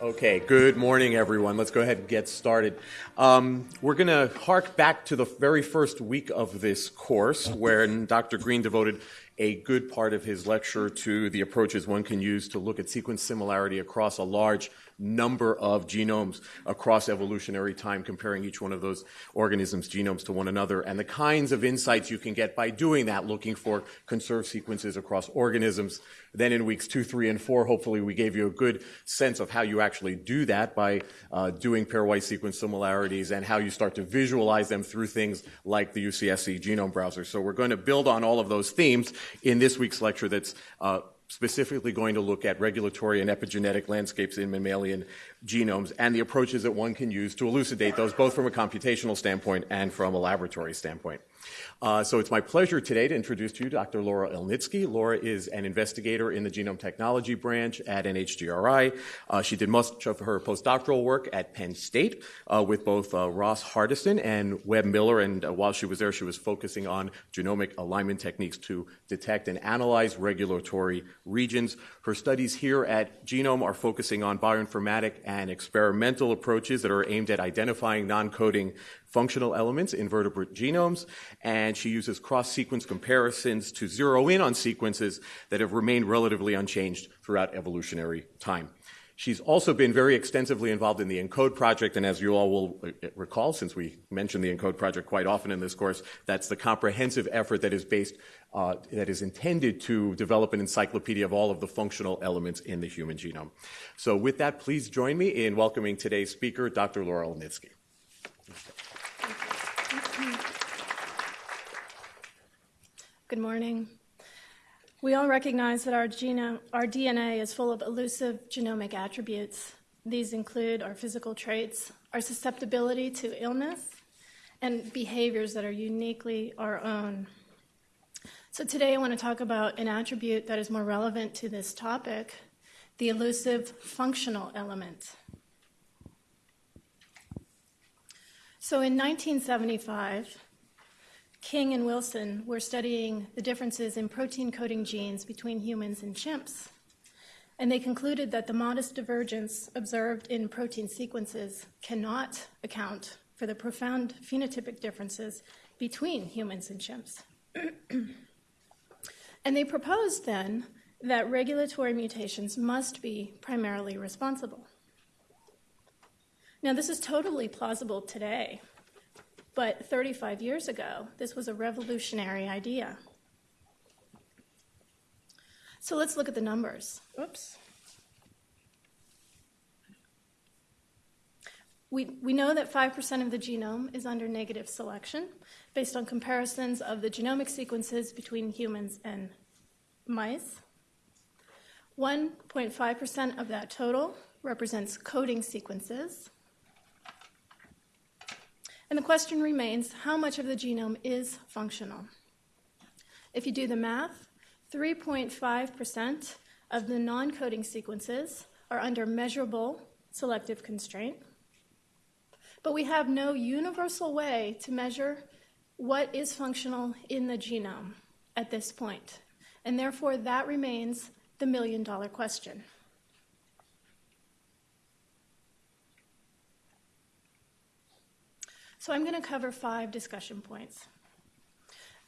Okay, good morning, everyone. Let's go ahead and get started. Um, we're going to hark back to the very first week of this course, when Dr. Green devoted a good part of his lecture to the approaches one can use to look at sequence similarity across a large number of genomes across evolutionary time, comparing each one of those organisms' genomes to one another, and the kinds of insights you can get by doing that, looking for conserved sequences across organisms. Then in weeks two, three, and four, hopefully we gave you a good sense of how you actually do that by uh, doing pairwise sequence similarities and how you start to visualize them through things like the UCSC genome browser. So we're going to build on all of those themes in this week's lecture that's uh, specifically going to look at regulatory and epigenetic landscapes in mammalian genomes and the approaches that one can use to elucidate those, both from a computational standpoint and from a laboratory standpoint. Uh, so it's my pleasure today to introduce to you Dr. Laura Elnitski. Laura is an investigator in the genome technology branch at NHGRI. Uh, she did much of her postdoctoral work at Penn State uh, with both uh, Ross Hardison and Webb Miller, and uh, while she was there, she was focusing on genomic alignment techniques to detect and analyze regulatory regions. Her studies here at Genome are focusing on bioinformatic and experimental approaches that are aimed at identifying non-coding functional elements in vertebrate genomes, and she uses cross-sequence comparisons to zero in on sequences that have remained relatively unchanged throughout evolutionary time. She's also been very extensively involved in the ENCODE project, and as you all will uh, recall, since we mention the ENCODE project quite often in this course, that's the comprehensive effort that is based, uh, that is intended to develop an encyclopedia of all of the functional elements in the human genome. So with that, please join me in welcoming today's speaker, Dr. Laura Elnitski. Good morning. We all recognize that our, genome, our DNA is full of elusive genomic attributes. These include our physical traits, our susceptibility to illness, and behaviors that are uniquely our own. So today I want to talk about an attribute that is more relevant to this topic, the elusive functional element. So in 1975, King and Wilson were studying the differences in protein coding genes between humans and chimps. And they concluded that the modest divergence observed in protein sequences cannot account for the profound phenotypic differences between humans and chimps. and they proposed then that regulatory mutations must be primarily responsible. Now, this is totally plausible today. But 35 years ago, this was a revolutionary idea. So let's look at the numbers. Oops. We, we know that 5% of the genome is under negative selection based on comparisons of the genomic sequences between humans and mice. 1.5% of that total represents coding sequences. And the question remains how much of the genome is functional? If you do the math, 3.5% of the non coding sequences are under measurable selective constraint. But we have no universal way to measure what is functional in the genome at this point. And therefore, that remains the million dollar question. So I'm going to cover five discussion points.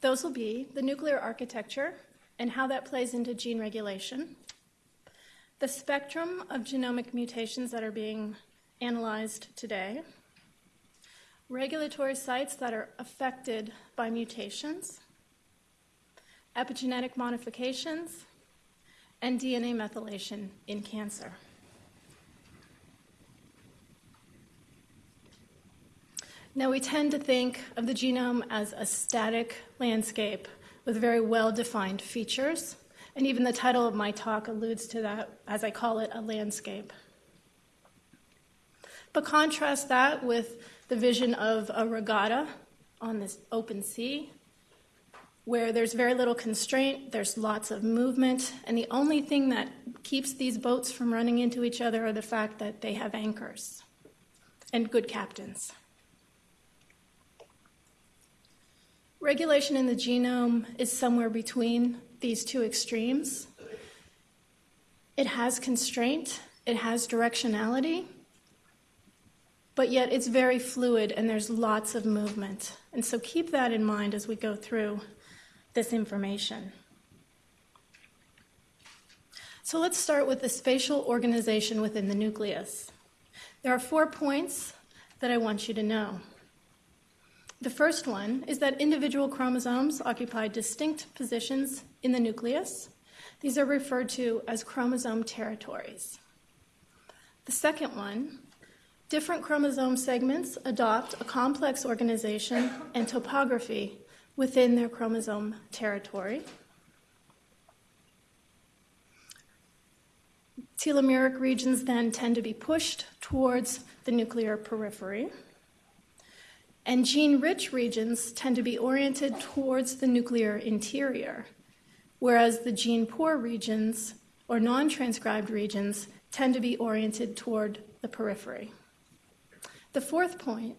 Those will be the nuclear architecture and how that plays into gene regulation, the spectrum of genomic mutations that are being analyzed today, regulatory sites that are affected by mutations, epigenetic modifications, and DNA methylation in cancer. Now, we tend to think of the genome as a static landscape with very well defined features, and even the title of my talk alludes to that, as I call it, a landscape. But contrast that with the vision of a regatta on this open sea, where there's very little constraint, there's lots of movement, and the only thing that keeps these boats from running into each other are the fact that they have anchors and good captains. Regulation in the genome is somewhere between these two extremes. It has constraint It has directionality, but yet it's very fluid and there's lots of movement. And so keep that in mind as we go through this information. So let's start with the spatial organization within the nucleus. There are four points that I want you to know. The first one is that individual chromosomes occupy distinct positions in the nucleus. These are referred to as chromosome territories. The second one different chromosome segments adopt a complex organization and topography within their chromosome territory. Telomeric regions then tend to be pushed towards the nuclear periphery. And gene rich regions tend to be oriented towards the nuclear interior, whereas the gene poor regions or non transcribed regions tend to be oriented toward the periphery. The fourth point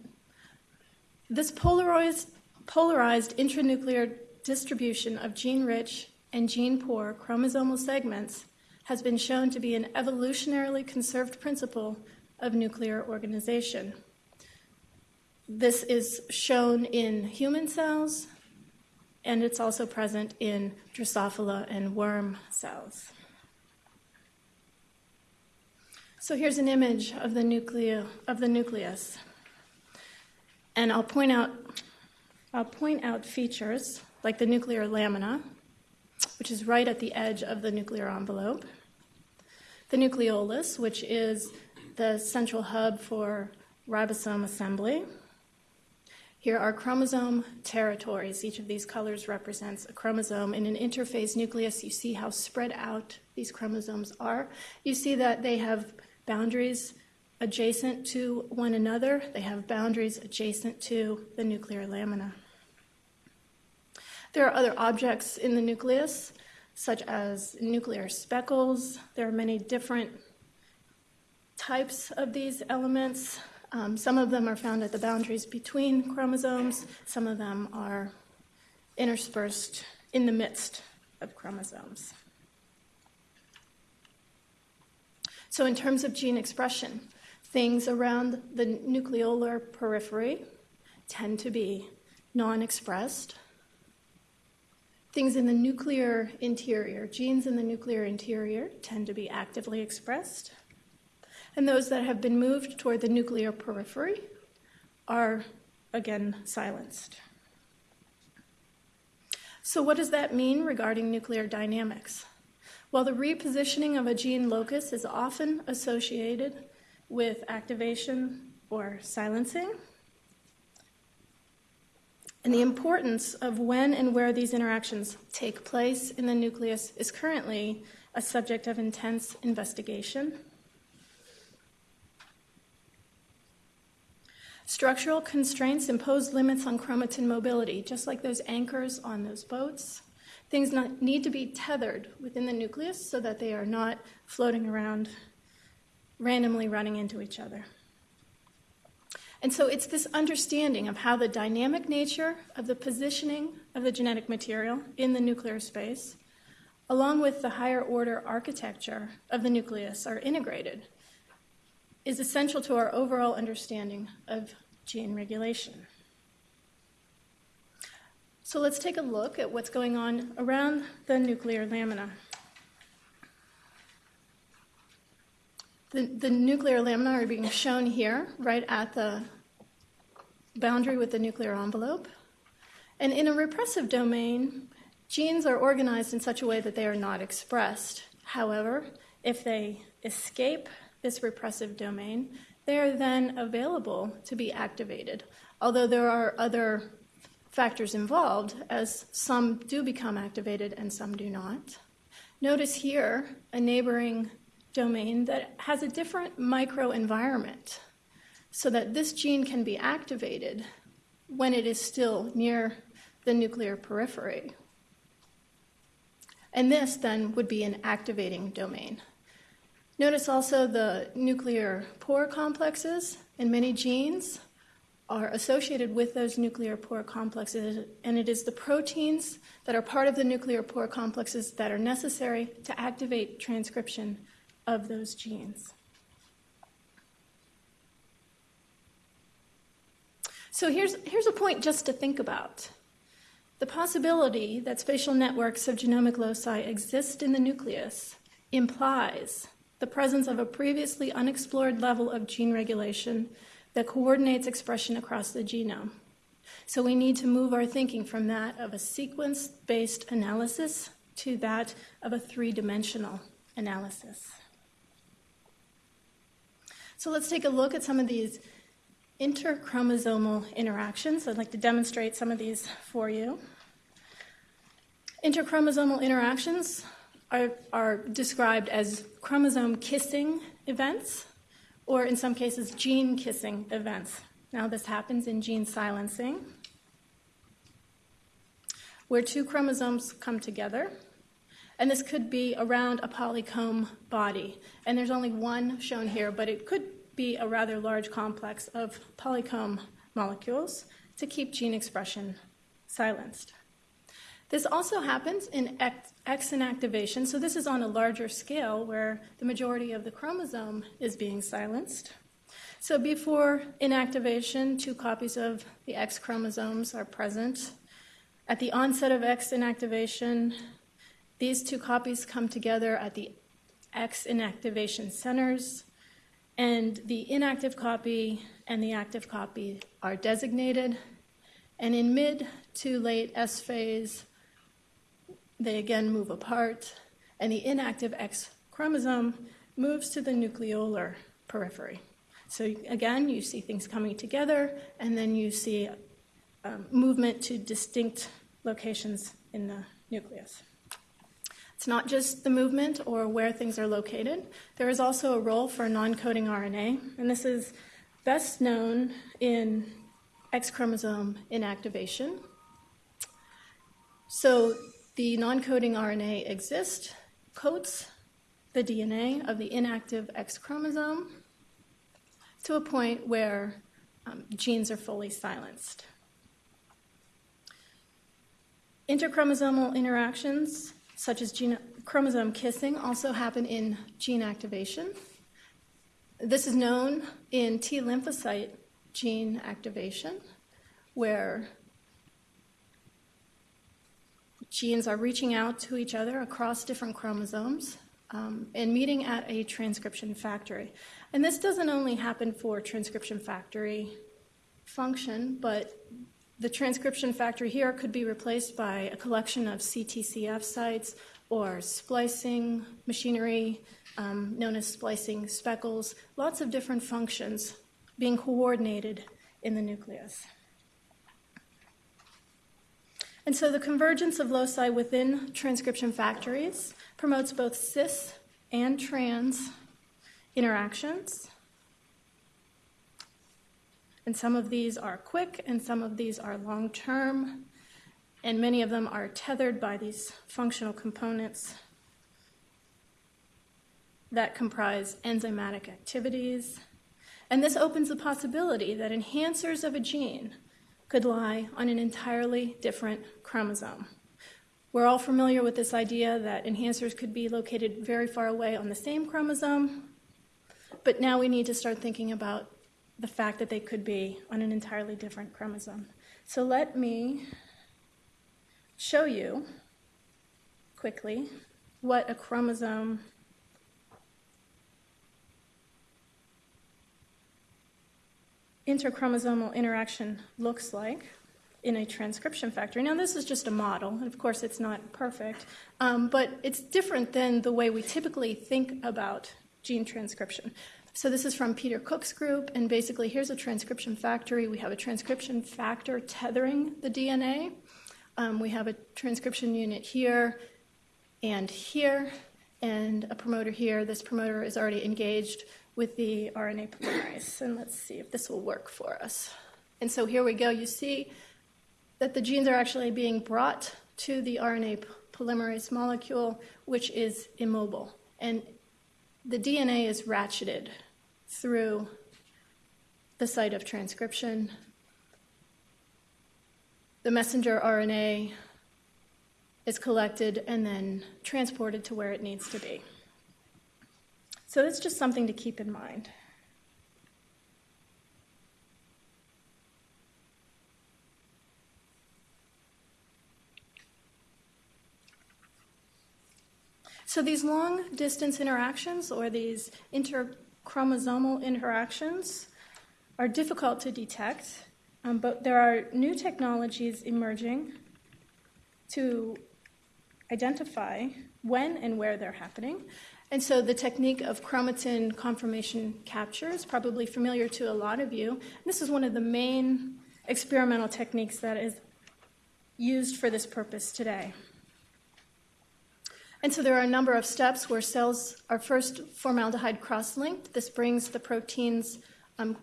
this polarized, polarized intranuclear distribution of gene rich and gene poor chromosomal segments has been shown to be an evolutionarily conserved principle of nuclear organization. This is shown in human cells, and it's also present in Drosophila and worm cells. So here's an image of the, of the nucleus. And I'll point out I'll point out features like the nuclear lamina, which is right at the edge of the nuclear envelope, the nucleolus, which is the central hub for ribosome assembly, here are chromosome territories. Each of these colors represents a chromosome. In an interphase nucleus, you see how spread out these chromosomes are. You see that they have boundaries adjacent to one another, they have boundaries adjacent to the nuclear lamina. There are other objects in the nucleus, such as nuclear speckles. There are many different types of these elements. Um, some of them are found at the boundaries between chromosomes, some of them are interspersed in the midst of chromosomes. So, in terms of gene expression, things around the nucleolar periphery tend to be non expressed. Things in the nuclear interior, genes in the nuclear interior, tend to be actively expressed and those that have been moved toward the nuclear periphery are again silenced. So, what does that mean regarding nuclear dynamics? Well, the repositioning of a gene locus is often associated with activation or silencing. And the importance of when and where these interactions take place in the nucleus is currently a subject of intense investigation. Structural constraints impose limits on chromatin mobility, just like those anchors on those boats. Things not, need to be tethered within the nucleus so that they are not floating around, randomly running into each other. And so it's this understanding of how the dynamic nature of the positioning of the genetic material in the nuclear space, along with the higher order architecture of the nucleus, are integrated is essential to our overall understanding of gene regulation. So let's take a look at what's going on around the nuclear lamina. The, the nuclear lamina are being shown here, right at the boundary with the nuclear envelope. And in a repressive domain, genes are organized in such a way that they are not expressed. However, if they escape this repressive domain, they are then available to be activated. Although there are other factors involved, as some do become activated and some do not. Notice here a neighboring domain that has a different microenvironment so that this gene can be activated when it is still near the nuclear periphery. And this then would be an activating domain. Notice also the nuclear pore complexes and many genes are associated with those nuclear pore complexes, and it is the proteins that are part of the nuclear pore complexes that are necessary to activate transcription of those genes. So here's, here's a point just to think about. The possibility that spatial networks of genomic loci exist in the nucleus implies the presence of a previously unexplored level of gene regulation that coordinates expression across the genome. So we need to move our thinking from that of a sequence based analysis to that of a three dimensional analysis. So let's take a look at some of these interchromosomal interactions. I'd like to demonstrate some of these for you. Interchromosomal interactions are, are described as chromosome kissing events, or in some cases, gene kissing events. Now, this happens in gene silencing, where two chromosomes come together. And this could be around a polycomb body. And there's only one shown here, but it could be a rather large complex of polycomb molecules to keep gene expression silenced. This also happens in X inactivation, so this is on a larger scale where the majority of the chromosome is being silenced. So before inactivation, two copies of the X chromosomes are present. At the onset of X inactivation, these two copies come together at the X inactivation centers, and the inactive copy and the active copy are designated. And in mid to late S phase, they again move apart, and the inactive X chromosome moves to the nucleolar periphery. So again, you see things coming together, and then you see um, movement to distinct locations in the nucleus. It's not just the movement or where things are located. There is also a role for non coding RNA, and this is best known in X chromosome inactivation. So the non coding RNA exists, coats the DNA of the inactive X chromosome to a point where um, genes are fully silenced. Interchromosomal interactions such as gene, chromosome kissing, also happen in gene activation. This is known in T lymphocyte gene activation, where genes are reaching out to each other across different chromosomes um, and meeting at a transcription factory. And this doesn't only happen for transcription factory function, but the transcription factory here could be replaced by a collection of CTCF sites or splicing machinery um, known as splicing speckles, lots of different functions being coordinated in the nucleus. And so the convergence of loci within transcription factories promotes both cis and trans interactions. And some of these are quick and some of these are long term, and many of them are tethered by these functional components that comprise enzymatic activities. And this opens the possibility that enhancers of a gene could lie on an entirely different chromosome. We're all familiar with this idea that enhancers could be located very far away on the same chromosome, but now we need to start thinking about the fact that they could be on an entirely different chromosome. So let me show you quickly what a chromosome interchromosomal interaction looks like in a transcription factory. Now, this is just a model, and of course, it's not perfect, um, but it's different than the way we typically think about gene transcription. So this is from Peter Cook's group, and basically here's a transcription factory. We have a transcription factor tethering the DNA. Um, we have a transcription unit here and here, and a promoter here. This promoter is already engaged with the RNA polymerase. And let's see if this will work for us. And so here we go. You see that the genes are actually being brought to the RNA polymerase molecule, which is immobile. And the DNA is ratcheted through the site of transcription. The messenger RNA is collected and then transported to where it needs to be. So that's just something to keep in mind. So these long distance interactions or these interchromosomal interactions are difficult to detect, um, but there are new technologies emerging to identify when and where they're happening. And so the technique of chromatin conformation capture is probably familiar to a lot of you. This is one of the main experimental techniques that is used for this purpose today. And so there are a number of steps where cells are first formaldehyde cross linked. This brings the proteins um,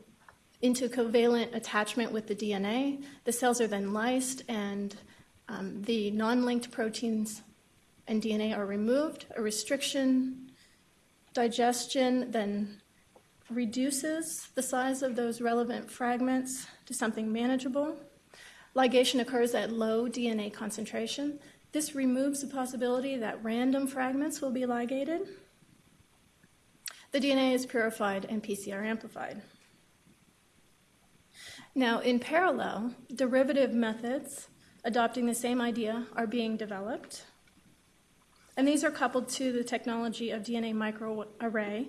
into covalent attachment with the DNA. The cells are then lysed, and um, the non linked proteins and DNA are removed. A restriction, digestion, then reduces the size of those relevant fragments to something manageable. Ligation occurs at low DNA concentration. This removes the possibility that random fragments will be ligated. The DNA is purified and PCR amplified. Now, in parallel, derivative methods adopting the same idea are being developed. And these are coupled to the technology of DNA microarray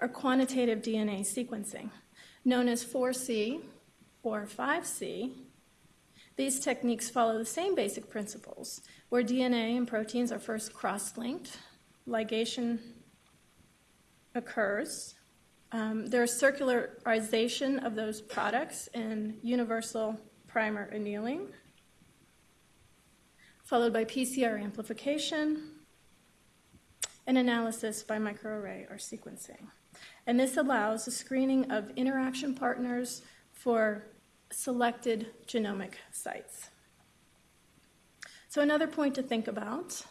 or quantitative DNA sequencing, known as 4C or 5C these techniques follow the same basic principles, where DNA and proteins are first cross linked, ligation occurs, um, there's circularization of those products in universal primer annealing, followed by PCR amplification, and analysis by microarray or sequencing. And this allows the screening of interaction partners for selected genomic sites. So, another point to think about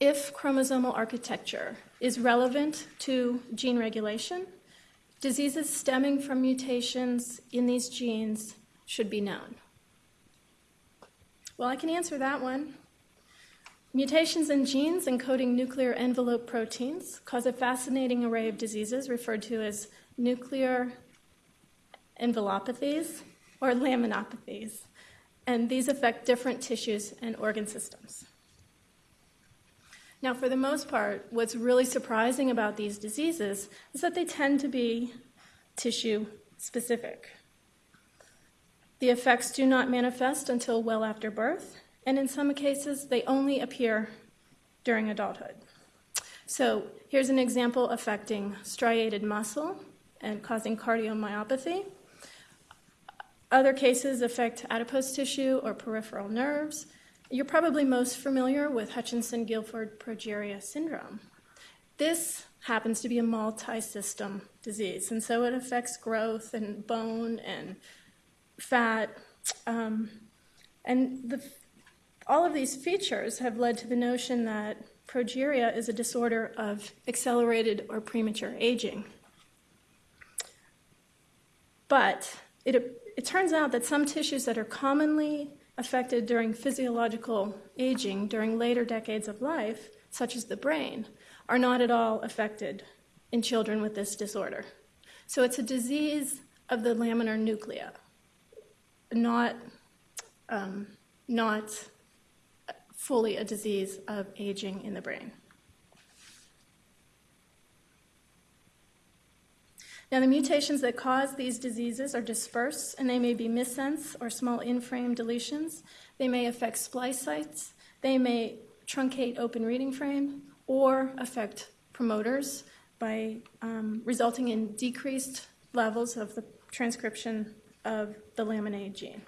if chromosomal architecture is relevant to gene regulation, diseases stemming from mutations in these genes should be known. Well, I can answer that one. Mutations in genes encoding nuclear envelope proteins cause a fascinating array of diseases referred to as nuclear envelopathies, or laminopathies, and these affect different tissues and organ systems. Now, for the most part, what's really surprising about these diseases is that they tend to be tissue specific. The effects do not manifest until well after birth, and in some cases, they only appear during adulthood. So, here's an example affecting striated muscle and causing cardiomyopathy. Other cases affect adipose tissue or peripheral nerves. You're probably most familiar with Hutchinson Gilford progeria syndrome. This happens to be a multi system disease, and so it affects growth and bone and fat. Um, and the, all of these features have led to the notion that progeria is a disorder of accelerated or premature aging. But it, it turns out that some tissues that are commonly affected during physiological aging during later decades of life, such as the brain, are not at all affected in children with this disorder. So it's a disease of the laminar nuclei, not, um, not fully a disease of aging in the brain. Now, the mutations that cause these diseases are dispersed, and they may be missense or small in-frame deletions. They may affect splice sites. They may truncate open reading frame or affect promoters by um, resulting in decreased levels of the transcription of the lamin gene.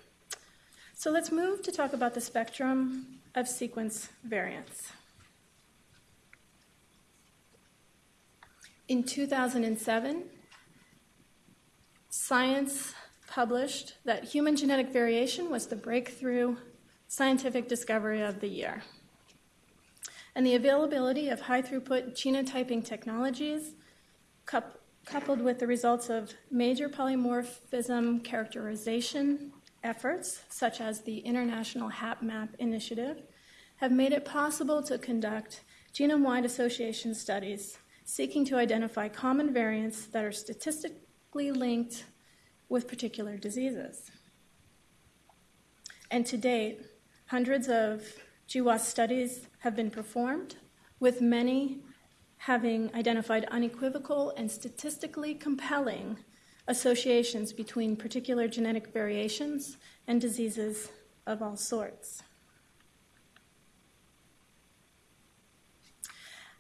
So let's move to talk about the spectrum of sequence variants. In 2007, Science published that human genetic variation was the breakthrough scientific discovery of the year. And the availability of high throughput genotyping technologies, coupled with the results of major polymorphism characterization efforts, such as the International HapMap Initiative, have made it possible to conduct genome wide association studies seeking to identify common variants that are statistically linked with particular diseases. And to date, hundreds of GWAS studies have been performed, with many having identified unequivocal and statistically compelling associations between particular genetic variations and diseases of all sorts.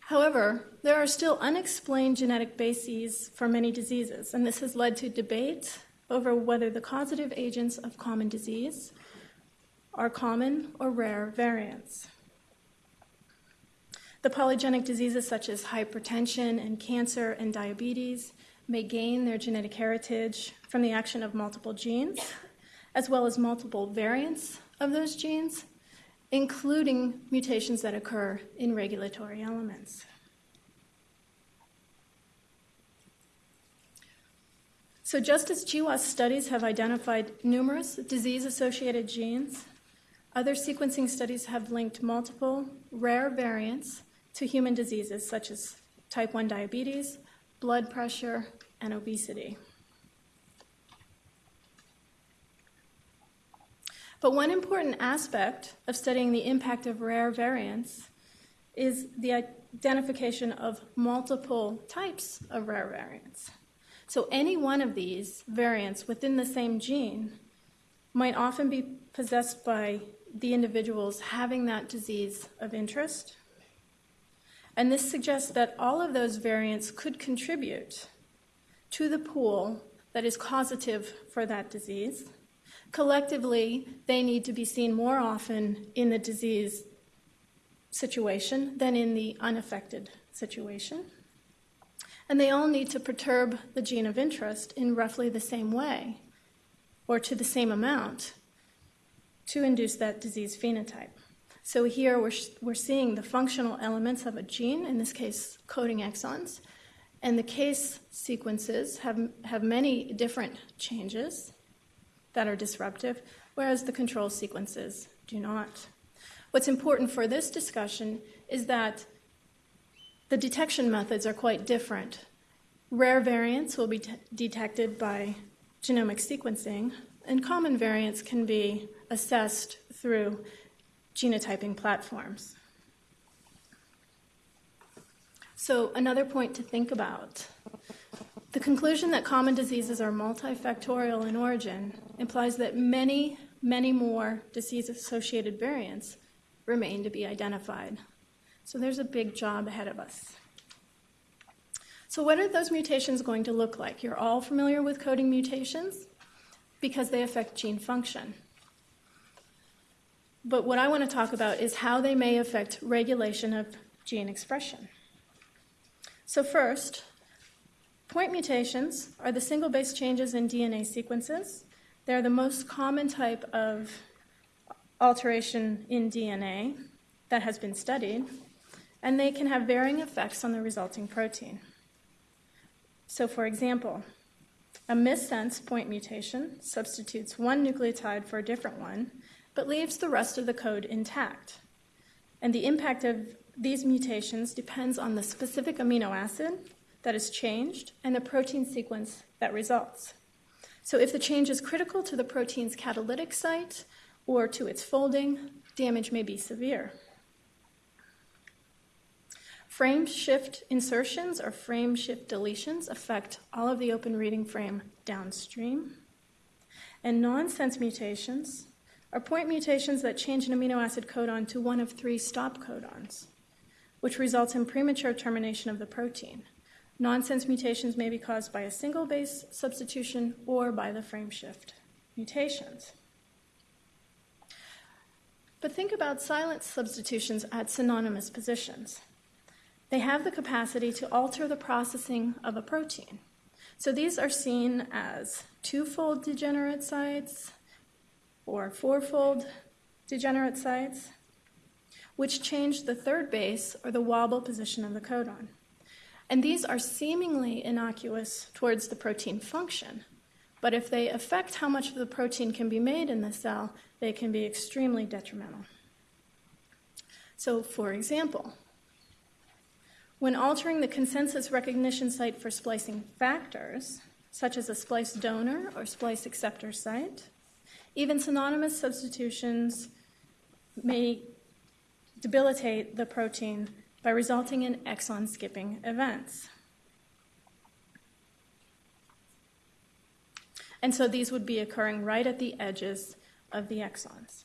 However, there are still unexplained genetic bases for many diseases, and this has led to debate over whether the causative agents of common disease are common or rare variants. The polygenic diseases such as hypertension and cancer and diabetes may gain their genetic heritage from the action of multiple genes, as well as multiple variants of those genes, including mutations that occur in regulatory elements. So, just as GWAS studies have identified numerous disease associated genes, other sequencing studies have linked multiple rare variants to human diseases such as type 1 diabetes, blood pressure, and obesity. But one important aspect of studying the impact of rare variants is the identification of multiple types of rare variants. So, any one of these variants within the same gene might often be possessed by the individuals having that disease of interest. And this suggests that all of those variants could contribute to the pool that is causative for that disease. Collectively, they need to be seen more often in the disease situation than in the unaffected situation. And they all need to perturb the gene of interest in roughly the same way or to the same amount to induce that disease phenotype. So here we're, we're seeing the functional elements of a gene, in this case, coding exons, and the case sequences have, have many different changes that are disruptive, whereas the control sequences do not. What's important for this discussion is that the detection methods are quite different. Rare variants will be detected by genomic sequencing, and common variants can be assessed through genotyping platforms. So, another point to think about the conclusion that common diseases are multifactorial in origin implies that many, many more disease associated variants remain to be identified. So, there's a big job ahead of us. So, what are those mutations going to look like? You're all familiar with coding mutations because they affect gene function. But what I want to talk about is how they may affect regulation of gene expression. So, first, point mutations are the single base changes in DNA sequences. They're the most common type of alteration in DNA that has been studied, and they can have varying effects on the resulting protein. So, for example, a missense point mutation substitutes one nucleotide for a different one, but leaves the rest of the code intact. And the impact of these mutations depends on the specific amino acid that is changed and the protein sequence that results. So, if the change is critical to the protein's catalytic site or to its folding, damage may be severe. Frame shift insertions or frame shift deletions affect all of the open reading frame downstream. And nonsense mutations are point mutations that change an amino acid codon to one of three stop codons, which results in premature termination of the protein. Nonsense mutations may be caused by a single base substitution or by the frame shift mutations. But think about silent substitutions at synonymous positions. They have the capacity to alter the processing of a protein. So these are seen as twofold degenerate sites or fourfold degenerate sites, which change the third base or the wobble position of the codon. And these are seemingly innocuous towards the protein function, but if they affect how much of the protein can be made in the cell, they can be extremely detrimental. So, for example, When altering the consensus recognition site for splicing factors, such as a splice donor or splice acceptor site, even synonymous substitutions may debilitate the protein by resulting in exon skipping events. And so these would be occurring right at the edges of the exons.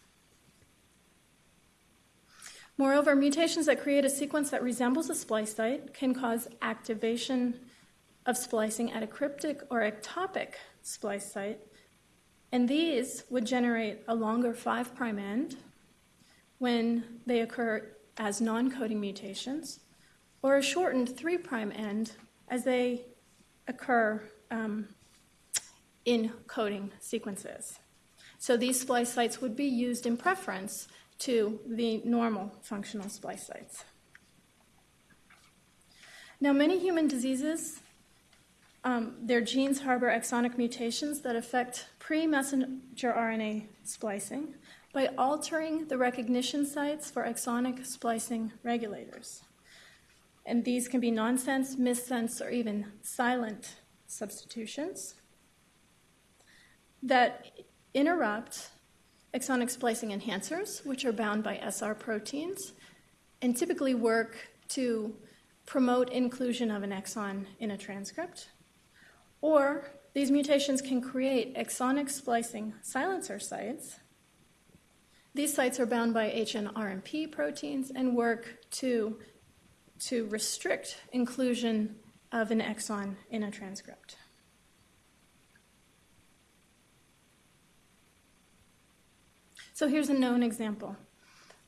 Moreover, mutations that create a sequence that resembles a splice site can cause activation of splicing at a cryptic or ectopic splice site, and these would generate a longer 5' end when they occur as non coding mutations, or a shortened 3' end as they occur um, in coding sequences. So these splice sites would be used in preference to the normal functional splice sites. Now, many human diseases, um, their genes harbor exonic mutations that affect pre messenger RNA splicing by altering the recognition sites for exonic splicing regulators. And these can be nonsense, missense, or even silent substitutions that interrupt exonic splicing enhancers, which are bound by SR proteins, and typically work to promote inclusion of an exon in a transcript. Or these mutations can create exonic splicing silencer sites. These sites are bound by hnRNP proteins and work to, to restrict inclusion of an exon in a transcript. So here's a known example.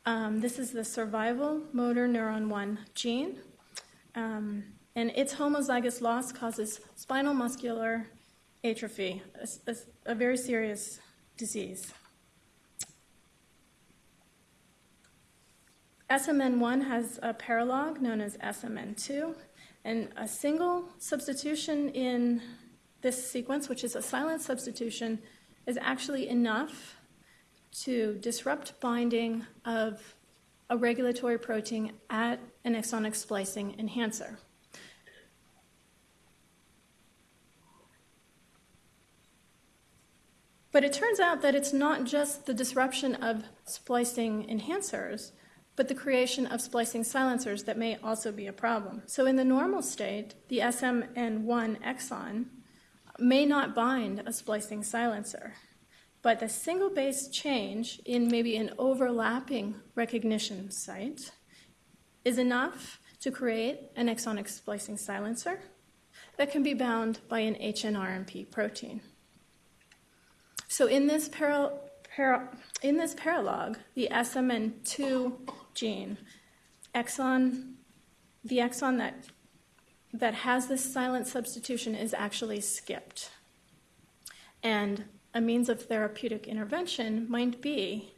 Um, this is the survival motor neuron 1 gene, um, and its homozygous loss causes spinal muscular atrophy, a, a, a very serious disease. SMN1 has a paralog known as SMN2, and a single substitution in this sequence, which is a silent substitution, is actually enough to disrupt binding of a regulatory protein at an exonic splicing enhancer. But it turns out that it's not just the disruption of splicing enhancers, but the creation of splicing silencers that may also be a problem. So, in the normal state, the SMN1 exon may not bind a splicing silencer. But the single base change in maybe an overlapping recognition site is enough to create an exonic splicing silencer that can be bound by an hnRNP protein. So in this, para, para, in this paralog, the SMN2 gene, exon, the exon that, that has this silent substitution is actually skipped. And a means of therapeutic intervention might be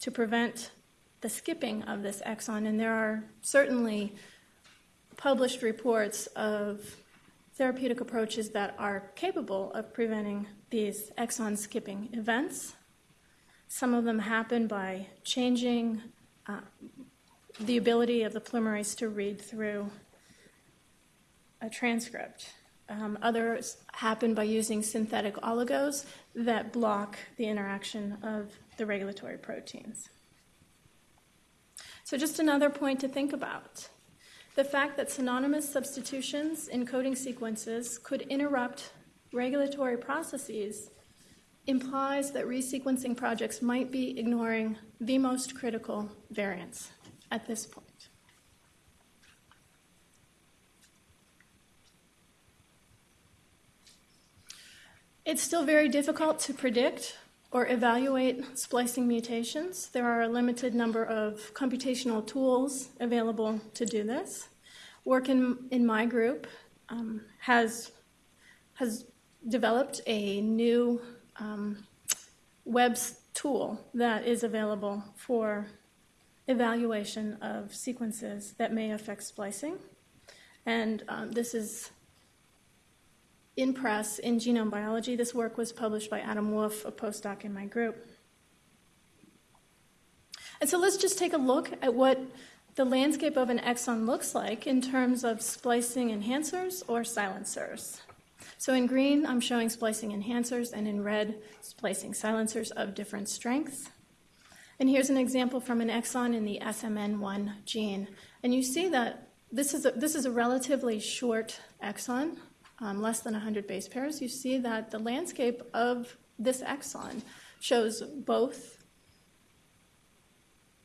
to prevent the skipping of this exon. And there are certainly published reports of therapeutic approaches that are capable of preventing these exon skipping events. Some of them happen by changing the ability of the polymerase to read through a transcript. Um, others happen by using synthetic oligos that block the interaction of the regulatory proteins. So, just another point to think about. The fact that synonymous substitutions in coding sequences could interrupt regulatory processes implies that resequencing projects might be ignoring the most critical variants at this point. It's still very difficult to predict or evaluate splicing mutations. There are a limited number of computational tools available to do this. Work in, in my group um, has, has developed a new um, web tool that is available for evaluation of sequences that may affect splicing. And um, this is in press in genome biology. This work was published by Adam Woolfe, a postdoc in my group. And so let's just take a look at what the landscape of an exon looks like in terms of splicing enhancers or silencers. So in green, I'm showing splicing enhancers, and in red, splicing silencers of different strengths. And here's an example from an exon in the SMN1 gene. And you see that this is a, this is a relatively short exon, um, less than 100 base pairs. You see that the landscape of this exon shows both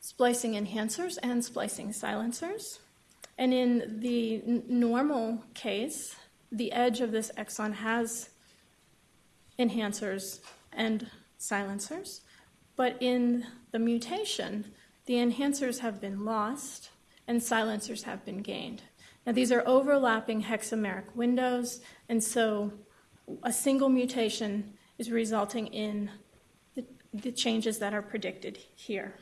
splicing enhancers and splicing silencers. And in the normal case, the edge of this exon has enhancers and silencers. But in the mutation, the enhancers have been lost and silencers have been gained. Now, these are overlapping hexameric windows, and so a single mutation is resulting in the, the changes that are predicted here.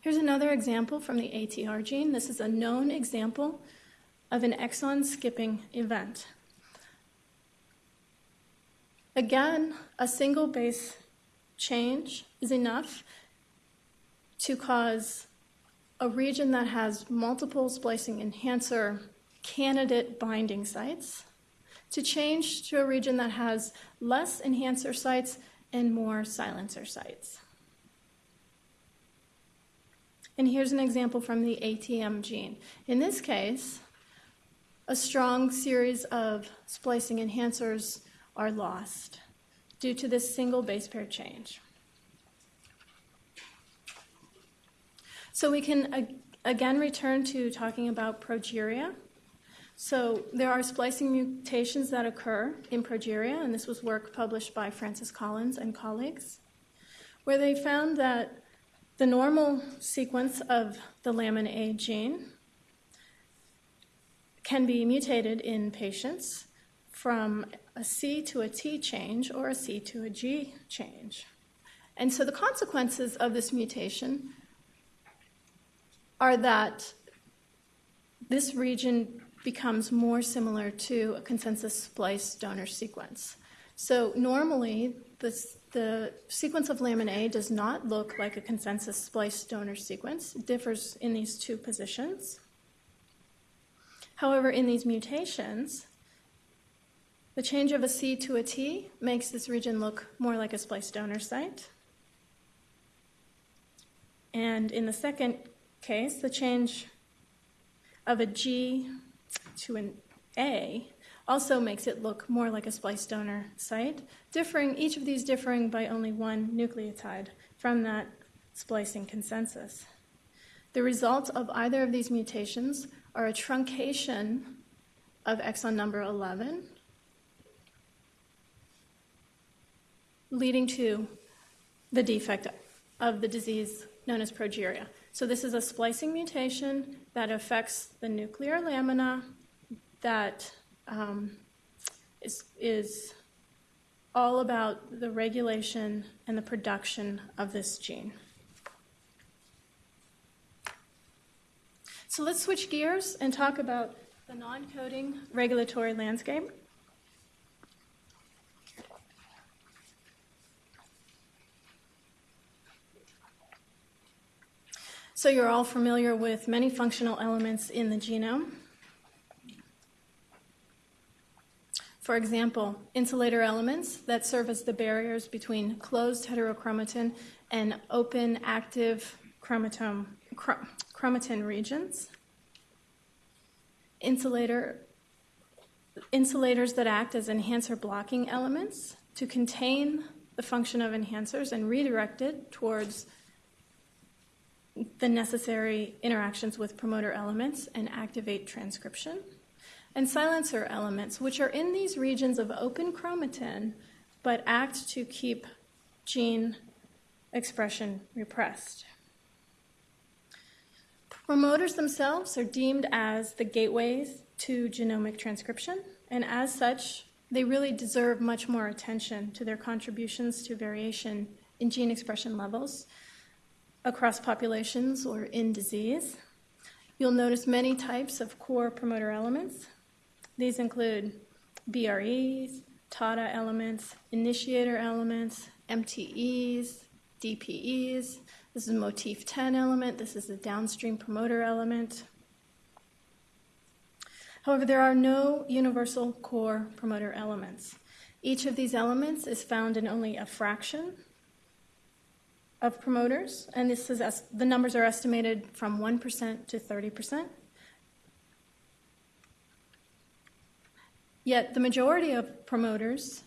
Here's another example from the ATR gene. This is a known example of an exon skipping event. Again, a single base change is enough to cause a region that has multiple splicing enhancer candidate binding sites to change to a region that has less enhancer sites and more silencer sites. And here's an example from the ATM gene. In this case, a strong series of splicing enhancers are lost due to this single base pair change. So we can again return to talking about progeria. So there are splicing mutations that occur in progeria, and this was work published by Francis Collins and colleagues, where they found that the normal sequence of the lamin A gene can be mutated in patients from a C to a T change or a C to a G change. And so the consequences of this mutation are that this region becomes more similar to a consensus splice donor sequence. So normally, the sequence of lamin A does not look like a consensus splice donor sequence. It differs in these two positions. However, in these mutations, the change of a C to a T makes this region look more like a splice donor site. And in the second case, the change of a G to an A also makes it look more like a splice donor site, differing each of these differing by only one nucleotide from that splicing consensus. The result of either of these mutations are a truncation of exon number 11, leading to the defect of the disease known as progeria. So, this is a splicing mutation that affects the nuclear lamina that um, is, is all about the regulation and the production of this gene. So let's switch gears and talk about the non coding regulatory landscape. So, you're all familiar with many functional elements in the genome. For example, insulator elements that serve as the barriers between closed heterochromatin and open active chromatome, chromatin regions. Insulator, insulators that act as enhancer blocking elements to contain the function of enhancers and redirect it towards the necessary interactions with promoter elements and activate transcription, and silencer elements, which are in these regions of open chromatin but act to keep gene expression repressed. Promoters themselves are deemed as the gateways to genomic transcription, and as such, they really deserve much more attention to their contributions to variation in gene expression levels across populations or in disease. You'll notice many types of core promoter elements. These include BREs, TATA elements, initiator elements, MTEs, DPEs. This is motif 10 element. This is a downstream promoter element. However, there are no universal core promoter elements. Each of these elements is found in only a fraction of promoters, and this is the numbers are estimated from 1% to 30%. Yet the majority of promoters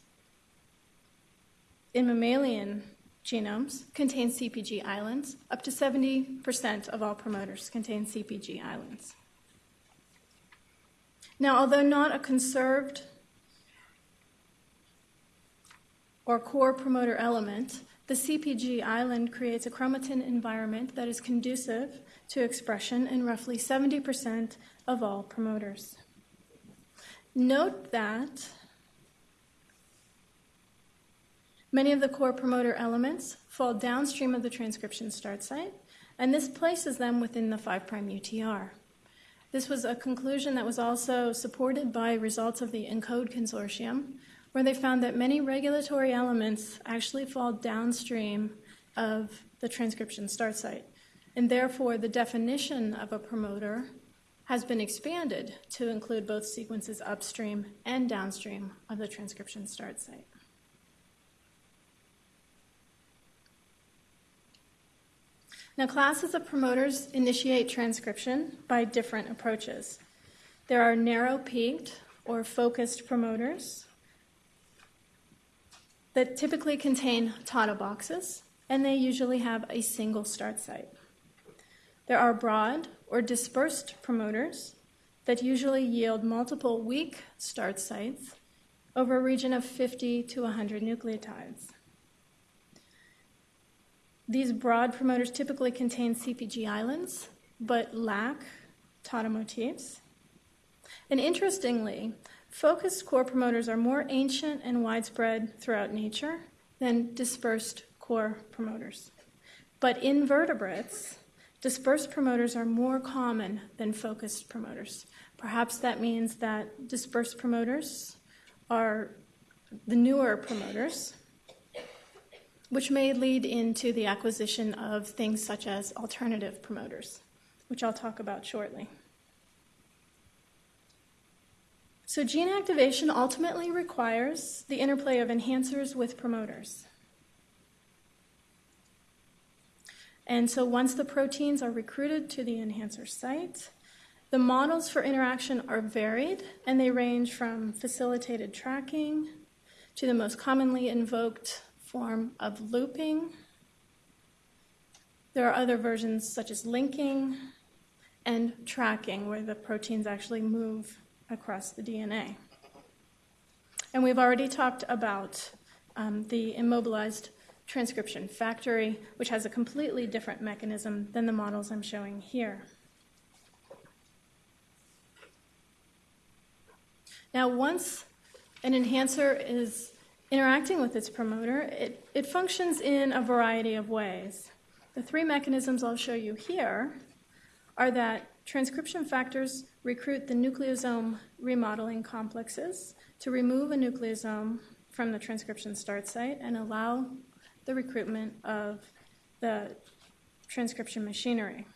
in mammalian genomes contain CPG islands. Up to 70% of all promoters contain CPG islands. Now, although not a conserved or core promoter element, the CPG island creates a chromatin environment that is conducive to expression in roughly 70% of all promoters. Note that many of the core promoter elements fall downstream of the transcription start site, and this places them within the 5' UTR. This was a conclusion that was also supported by results of the ENCODE consortium, where they found that many regulatory elements actually fall downstream of the transcription start site. And therefore, the definition of a promoter has been expanded to include both sequences upstream and downstream of the transcription start site. Now, classes of promoters initiate transcription by different approaches. There are narrow peaked or focused promoters that typically contain TATA boxes, and they usually have a single start site. There are broad or dispersed promoters that usually yield multiple weak start sites over a region of 50 to 100 nucleotides. These broad promoters typically contain CPG islands but lack TATA motifs. And interestingly, focused core promoters are more ancient and widespread throughout nature than dispersed core promoters. But in vertebrates, Dispersed promoters are more common than focused promoters. Perhaps that means that dispersed promoters are the newer promoters, which may lead into the acquisition of things such as alternative promoters, which I'll talk about shortly. So, gene activation ultimately requires the interplay of enhancers with promoters. And so once the proteins are recruited to the enhancer site, the models for interaction are varied and they range from facilitated tracking to the most commonly invoked form of looping. There are other versions such as linking and tracking, where the proteins actually move across the DNA. And we've already talked about um, the immobilized transcription factory, which has a completely different mechanism than the models I'm showing here. Now, once an enhancer is interacting with its promoter, it, it functions in a variety of ways. The three mechanisms I'll show you here are that transcription factors recruit the nucleosome remodeling complexes to remove a nucleosome from the transcription start site and allow the recruitment of the transcription machinery.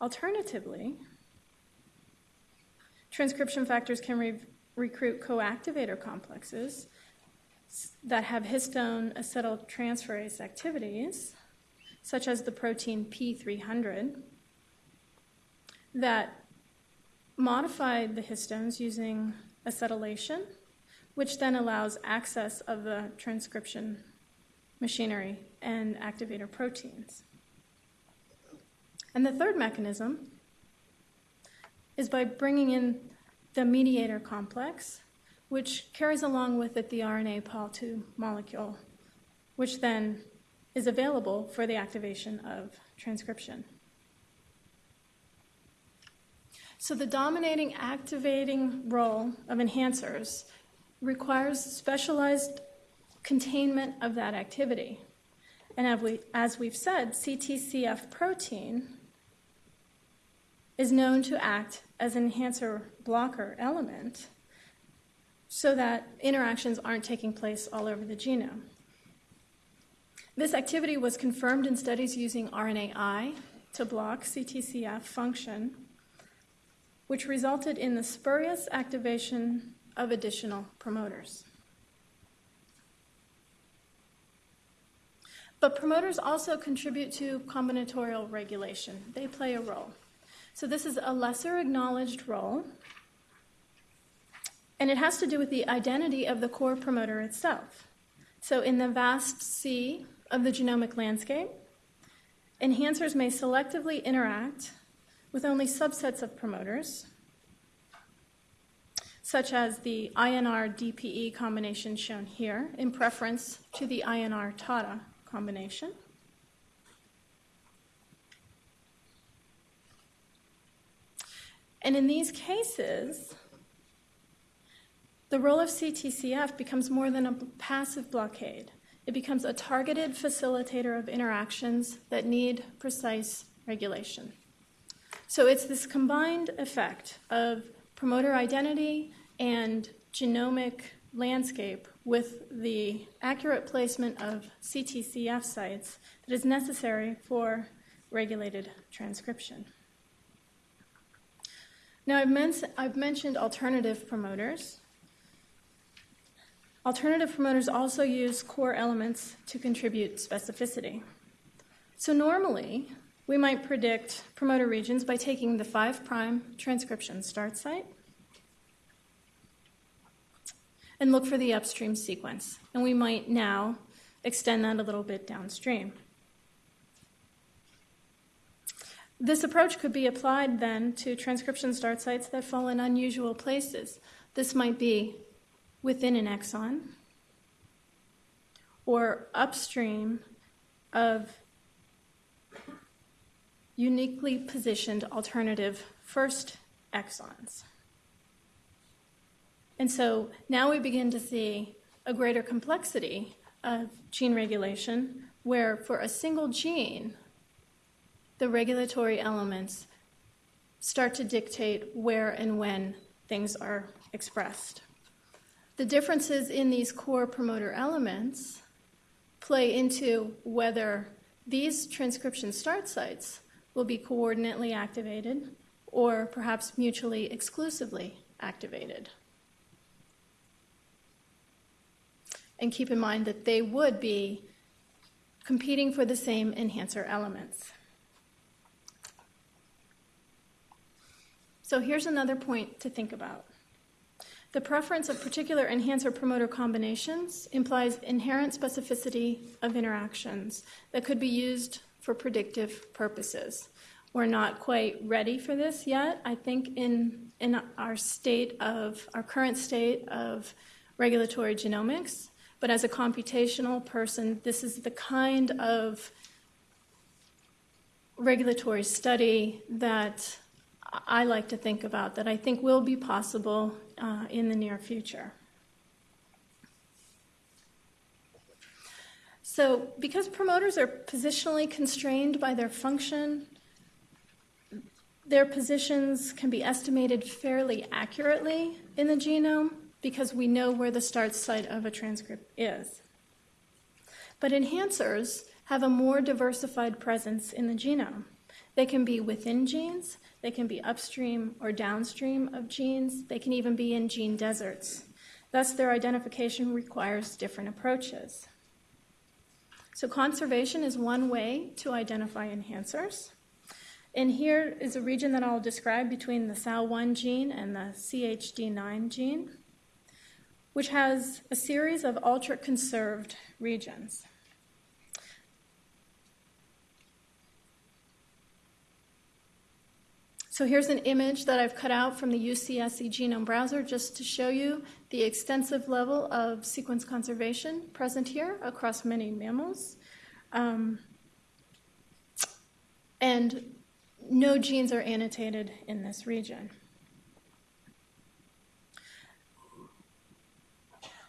Alternatively, transcription factors can re- recruit coactivator complexes that have histone acetyltransferase activities, such as the protein P300, that modify the histones using acetylation, which then allows access of the transcription machinery, and activator proteins. And the third mechanism is by bringing in the mediator complex, which carries along with it the RNA Pol2 molecule, which then is available for the activation of transcription. So, the dominating activating role of enhancers requires specialized containment of that activity. And as, we, as we've said, CTCF protein is known to act as an enhancer blocker element so that interactions aren't taking place all over the genome. This activity was confirmed in studies using RNAi to block CTCF function, which resulted in the spurious activation of additional promoters. But promoters also contribute to combinatorial regulation. They play a role. So this is a lesser acknowledged role, and it has to do with the identity of the core promoter itself. So in the vast sea of the genomic landscape, enhancers may selectively interact with only subsets of promoters, such as the INR DPE combination shown here, in preference to the INR TATA combination. And in these cases, the role of CTCF becomes more than a passive blockade. It becomes a targeted facilitator of interactions that need precise regulation. So it's this combined effect of promoter identity and genomic landscape with the accurate placement of CTCF sites that is necessary for regulated transcription. Now, I've, men- I've mentioned alternative promoters. Alternative promoters also use core elements to contribute specificity. So, normally, we might predict promoter regions by taking the 5' transcription start site and look for the upstream sequence. And we might now extend that a little bit downstream. This approach could be applied then to transcription start sites that fall in unusual places. This might be within an exon or upstream of uniquely positioned alternative first exons. And so now we begin to see a greater complexity of gene regulation where for a single gene, the regulatory elements start to dictate where and when things are expressed. The differences in these core promoter elements play into whether these transcription start sites will be coordinately activated or perhaps mutually exclusively activated. and keep in mind that they would be competing for the same enhancer elements. So here's another point to think about. The preference of particular enhancer promoter combinations implies inherent specificity of interactions that could be used for predictive purposes. We're not quite ready for this yet. I think in, in our state of, our current state of regulatory genomics, but as a computational person, this is the kind of regulatory study that I like to think about that I think will be possible uh, in the near future. So, because promoters are positionally constrained by their function, their positions can be estimated fairly accurately in the genome because we know where the start site of a transcript is. But enhancers have a more diversified presence in the genome. They can be within genes, they can be upstream or downstream of genes, they can even be in gene deserts. Thus, their identification requires different approaches. So, conservation is one way to identify enhancers. And here is a region that I'll describe between the SALL1 gene and the CHD9 gene which has a series of ultra conserved regions. So here's an image that I've cut out from the UCSC Genome Browser just to show you the extensive level of sequence conservation present here across many mammals. Um, and no genes are annotated in this region.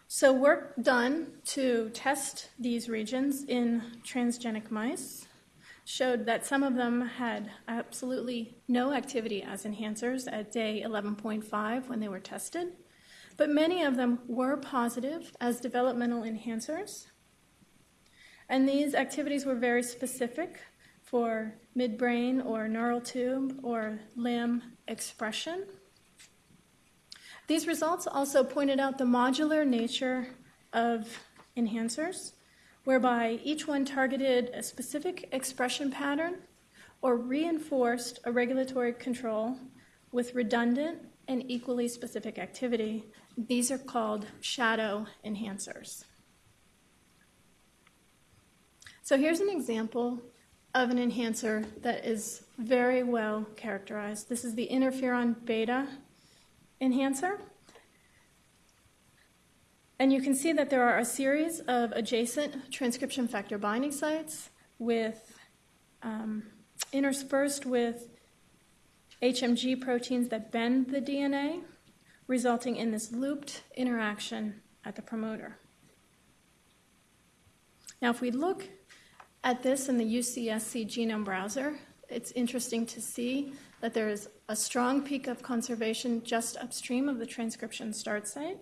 So, work done to test these regions in transgenic mice showed that some of them had absolutely no activity as enhancers at day 11.5 when they were tested, but many of them were positive as developmental enhancers. And these activities were very specific for midbrain or neural tube or limb expression. These results also pointed out the modular nature of enhancers, whereby each one targeted a specific expression pattern or reinforced a regulatory control with redundant and equally specific activity. These are called shadow enhancers. So here's an example of an enhancer that is very well characterized. This is the interferon beta enhancer. And you can see that there are a series of adjacent transcription factor binding sites with um, interspersed with HMG proteins that bend the DNA, resulting in this looped interaction at the promoter. Now, if we look at this in the UCSC genome browser, it's interesting to see that there is a strong peak of conservation just upstream of the transcription start site.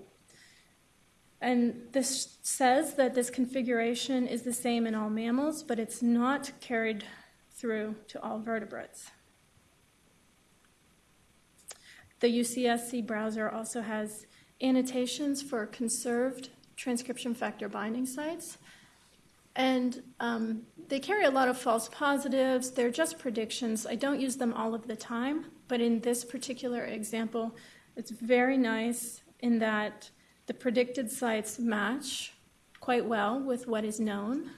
And this says that this configuration is the same in all mammals, but it's not carried through to all vertebrates. The UCSC browser also has annotations for conserved transcription factor binding sites. And um, they carry a lot of false positives. They're just predictions. I don't use them all of the time, but in this particular example, it's very nice in that the predicted sites match quite well with what is known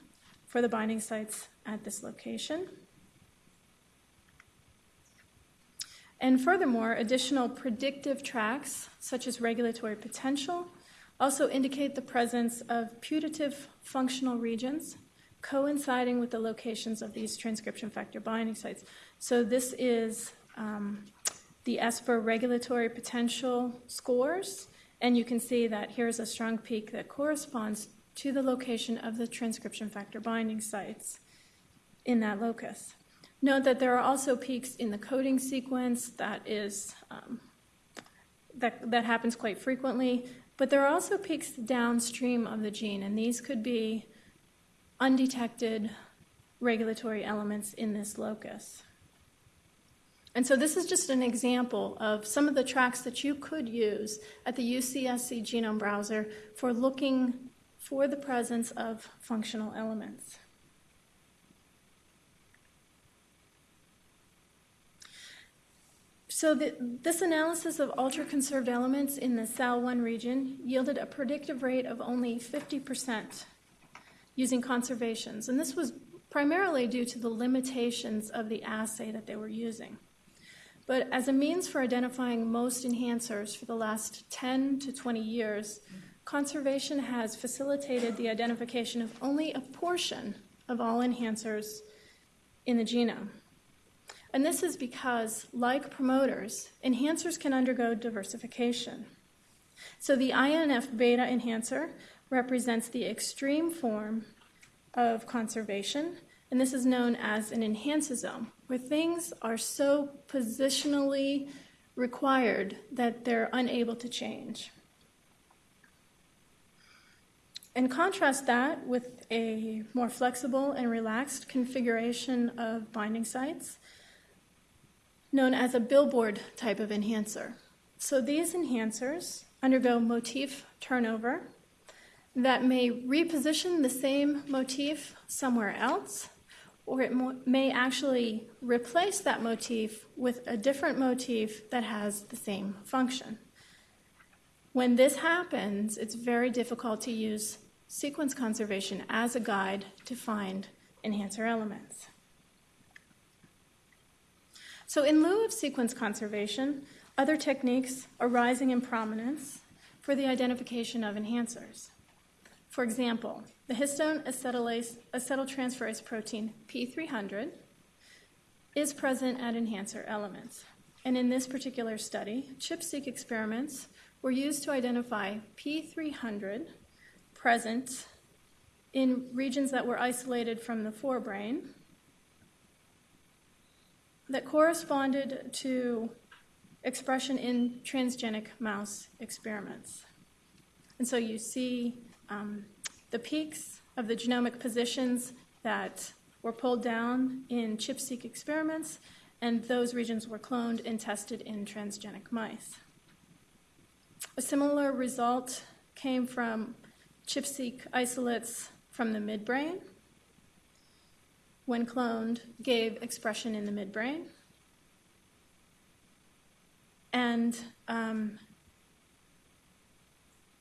for the binding sites at this location. And furthermore, additional predictive tracks, such as regulatory potential, also indicate the presence of putative functional regions coinciding with the locations of these transcription factor binding sites. So this is um, the ESPERR regulatory potential scores, and you can see that here's a strong peak that corresponds to the location of the transcription factor binding sites in that locus. Note that there are also peaks in the coding sequence that is um, that, that happens quite frequently, but there are also peaks downstream of the gene, and these could be undetected regulatory elements in this locus. And so this is just an example of some of the tracks that you could use at the UCSC genome browser for looking for the presence of functional elements. So the, this analysis of ultra-conserved elements in the SALL1 region yielded a predictive rate of only 50% using conservations. And this was primarily due to the limitations of the assay that they were using. But as a means for identifying most enhancers for the last 10 to 20 years, conservation has facilitated the identification of only a portion of all enhancers in the genome. And this is because, like promoters, enhancers can undergo diversification. So the INF beta enhancer represents the extreme form of conservation, and this is known as an enhanceosome, where things are so positionally required that they're unable to change. And contrast that with a more flexible and relaxed configuration of binding sites known as a billboard type of enhancer. So these enhancers undergo motif turnover that may reposition the same motif somewhere else, or it may actually replace that motif with a different motif that has the same function. When this happens, it's very difficult to use sequence conservation as a guide to find enhancer elements. So, in lieu of sequence conservation, other techniques are rising in prominence for the identification of enhancers. For example, the histone acetylase, acetyltransferase protein P300 is present at enhancer elements. And in this particular study, ChIP-seq experiments were used to identify P300 present in regions that were isolated from the forebrain that corresponded to expression in transgenic mouse experiments. And so you see um, the peaks of the genomic positions that were pulled down in ChIP-seq experiments, and those regions were cloned and tested in transgenic mice. A similar result came from ChIP-seq isolates from the midbrain. When cloned, gave expression in the midbrain. And um,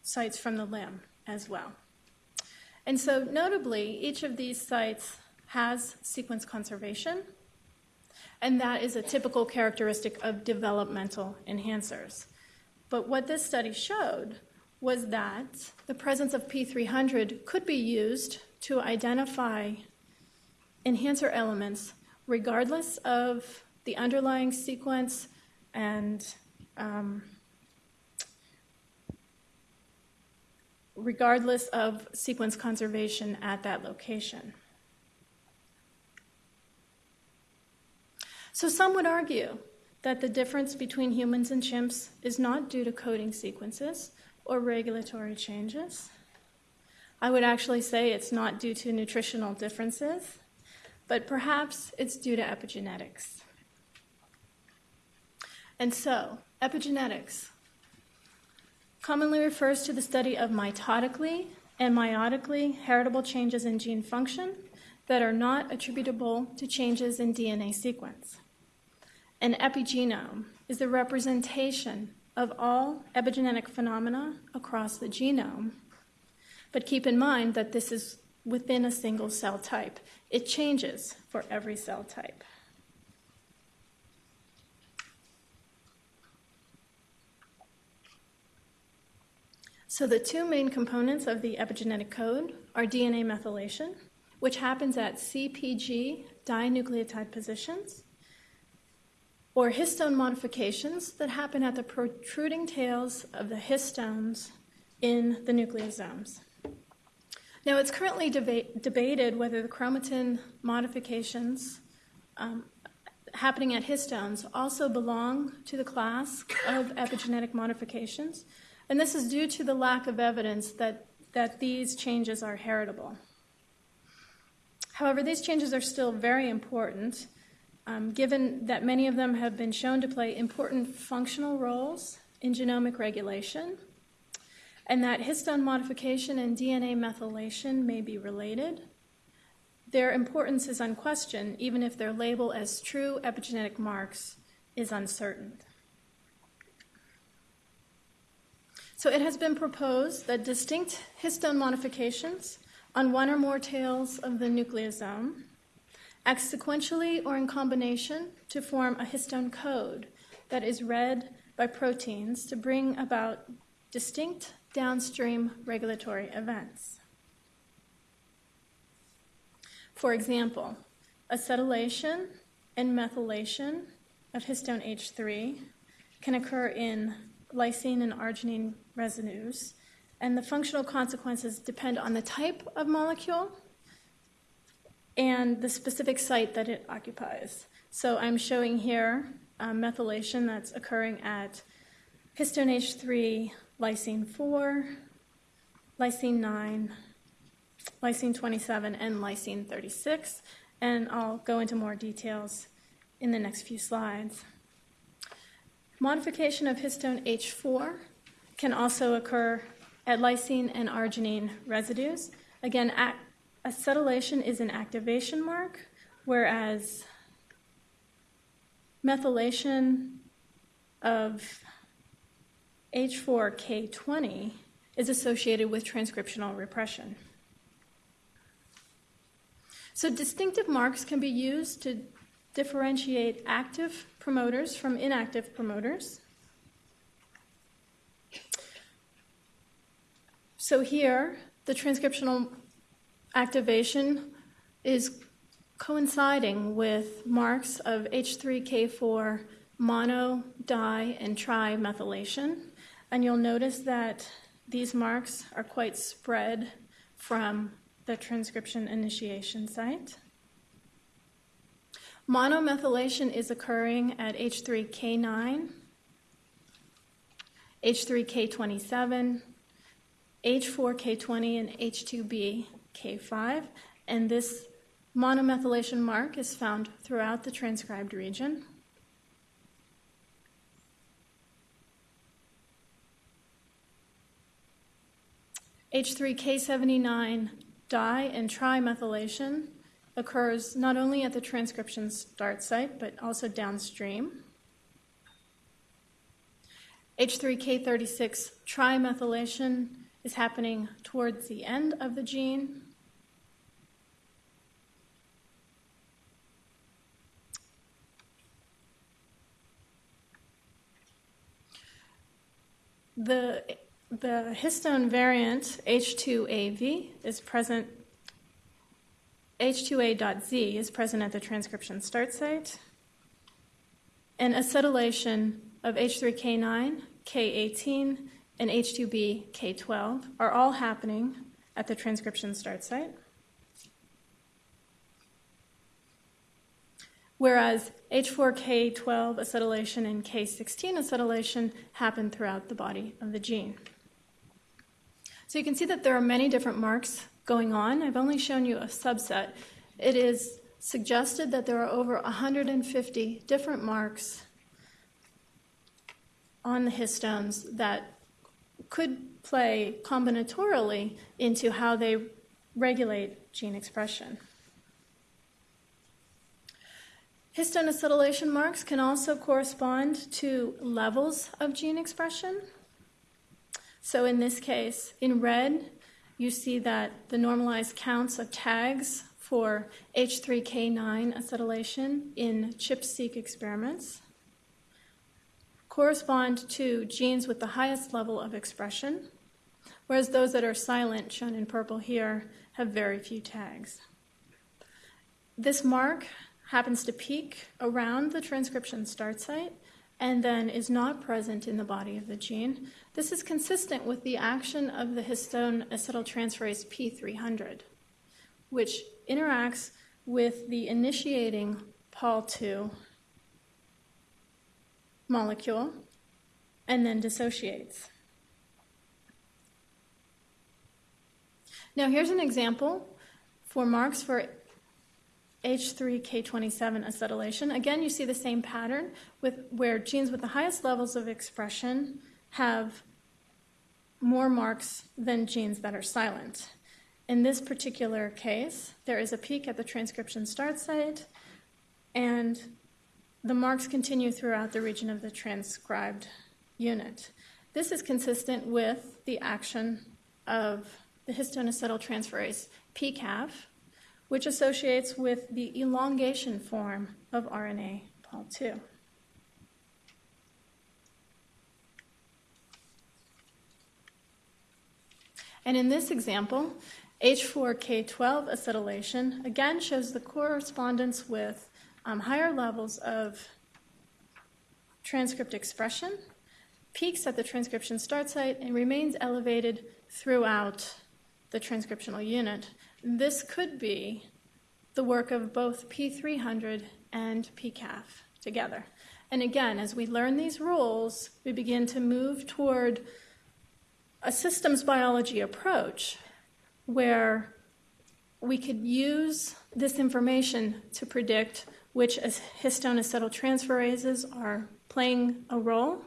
sites from the limb as well. And so, notably, each of these sites has sequence conservation, and that is a typical characteristic of developmental enhancers. But what this study showed was that the presence of P300 could be used to identify enhancer elements regardless of the underlying sequence and um, regardless of sequence conservation at that location. So some would argue that the difference between humans and chimps is not due to coding sequences or regulatory changes. I would actually say it's not due to nutritional differences, but perhaps it's due to epigenetics. And so, epigenetics commonly refers to the study of mitotically and meiotically heritable changes in gene function that are not attributable to changes in DNA sequence. An epigenome is the representation of all epigenetic phenomena across the genome. But keep in mind that this is within a single cell type. It changes for every cell type. So, the two main components of the epigenetic code are DNA methylation, which happens at CPG dinucleotide positions, or histone modifications that happen at the protruding tails of the histones in the nucleosomes. Now, it's currently deba- debated whether the chromatin modifications um, happening at histones also belong to the class of epigenetic modifications, and this is due to the lack of evidence that, that these changes are heritable. However, these changes are still very important, um, given that many of them have been shown to play important functional roles in genomic regulation and that histone modification and DNA methylation may be related. Their importance is unquestioned, even if their label as true epigenetic marks is uncertain. So it has been proposed that distinct histone modifications on one or more tails of the nucleosome act sequentially or in combination to form a histone code that is read by proteins to bring about distinct downstream regulatory events. For example, acetylation and methylation of histone H3 can occur in lysine and arginine residues, and the functional consequences depend on the type of molecule and the specific site that it occupies. So I'm showing here um, methylation that's occurring at histone H3 lysine 4, lysine 9, lysine 27, and lysine 36. And I'll go into more details in the next few slides. Modification of histone H4 can also occur at lysine and arginine residues. Again, acetylation is an activation mark, whereas methylation of H4K20 is associated with transcriptional repression. So, distinctive marks can be used to differentiate active promoters from inactive promoters. So, here, the transcriptional activation is coinciding with marks of H3K4 mono, di, and trimethylation. And you'll notice that these marks are quite spread from the transcription initiation site. Monomethylation is occurring at H3K9, H3K27, H4K20, and H2B K5, and this monomethylation mark is found throughout the transcribed region. H3K79 di and trimethylation occurs not only at the transcription start site but also downstream. H3K36 trimethylation is happening towards the end of the gene. The, the histone variant H2AV is present, H2A.Z is present at the transcription start site, and acetylation of H3K9, K18, and H2B, K12 are all happening at the transcription start site. whereas H4K12 acetylation and K16 acetylation happen throughout the body of the gene. So you can see that there are many different marks going on. I've only shown you a subset. It is suggested that there are over 150 different marks on the histones that could play combinatorially into how they regulate gene expression. Histone acetylation marks can also correspond to levels of gene expression. So in this case, in red, you see that the normalized counts of tags for H3K9 acetylation in ChIP-seq experiments correspond to genes with the highest level of expression, whereas those that are silent, shown in purple here, have very few tags. This mark happens to peak around the transcription start site and then is not present in the body of the gene. This is consistent with the action of the histone acetyltransferase P300, which interacts with the initiating Pol2 molecule and then dissociates. Now, here's an example for marks for H3K27 acetylation. Again, you see the same pattern with where genes with the highest levels of expression have more marks than genes that are silent. In this particular case, there is a peak at the transcription start site, and the marks continue throughout the region of the transcribed unit. This is consistent with the action of the histone acetyltransferase PCAF, which associates with the elongation form of RNA Pol2. And in this example, H4K12 acetylation again shows the correspondence with um, higher levels of transcript expression, peaks at the transcription start site, and remains elevated throughout the transcriptional unit. This could be the work of both P300 and PCAF together. And again, as we learn these rules, we begin to move toward a systems biology approach where we could use this information to predict which histone acetyltransferases are playing a role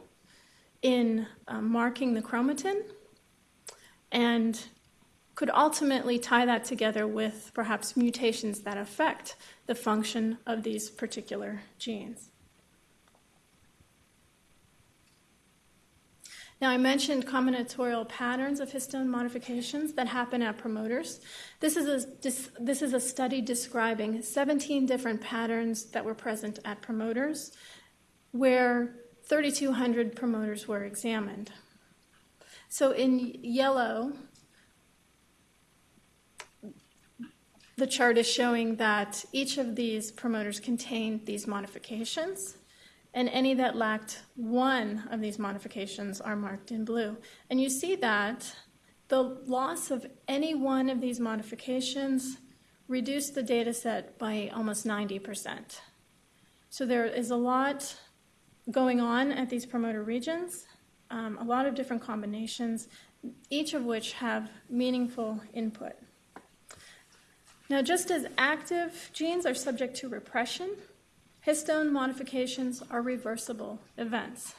in uh, marking the chromatin and could ultimately tie that together with perhaps mutations that affect the function of these particular genes. Now, I mentioned combinatorial patterns of histone modifications that happen at promoters. This is, a, this is a study describing 17 different patterns that were present at promoters, where 3,200 promoters were examined. So, in yellow, The chart is showing that each of these promoters contained these modifications, and any that lacked one of these modifications are marked in blue. And you see that the loss of any one of these modifications reduced the data set by almost 90%. So there is a lot going on at these promoter regions, um, a lot of different combinations, each of which have meaningful input. Now, just as active genes are subject to repression, histone modifications are reversible events.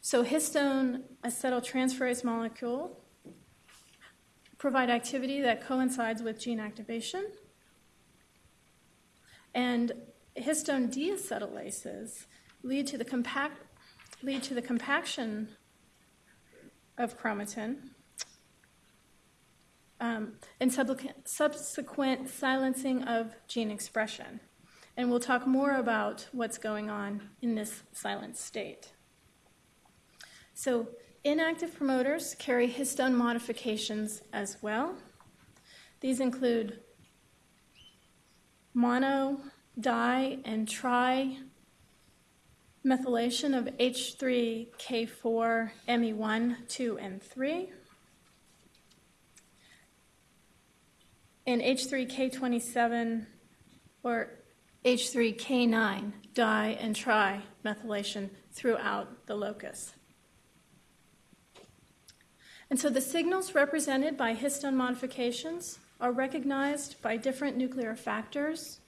So, histone acetyltransferase molecule provide activity that coincides with gene activation, and histone deacetylases lead to the compact lead to the compaction of chromatin um, and subsequent silencing of gene expression. And we'll talk more about what's going on in this silent state. So, inactive promoters carry histone modifications as well. These include mono, di, and tri methylation of H3K4, ME1, 2, and 3. And H3K27 or H3K9 di and tri methylation throughout the locus. And so the signals represented by histone modifications are recognized by different nuclear factors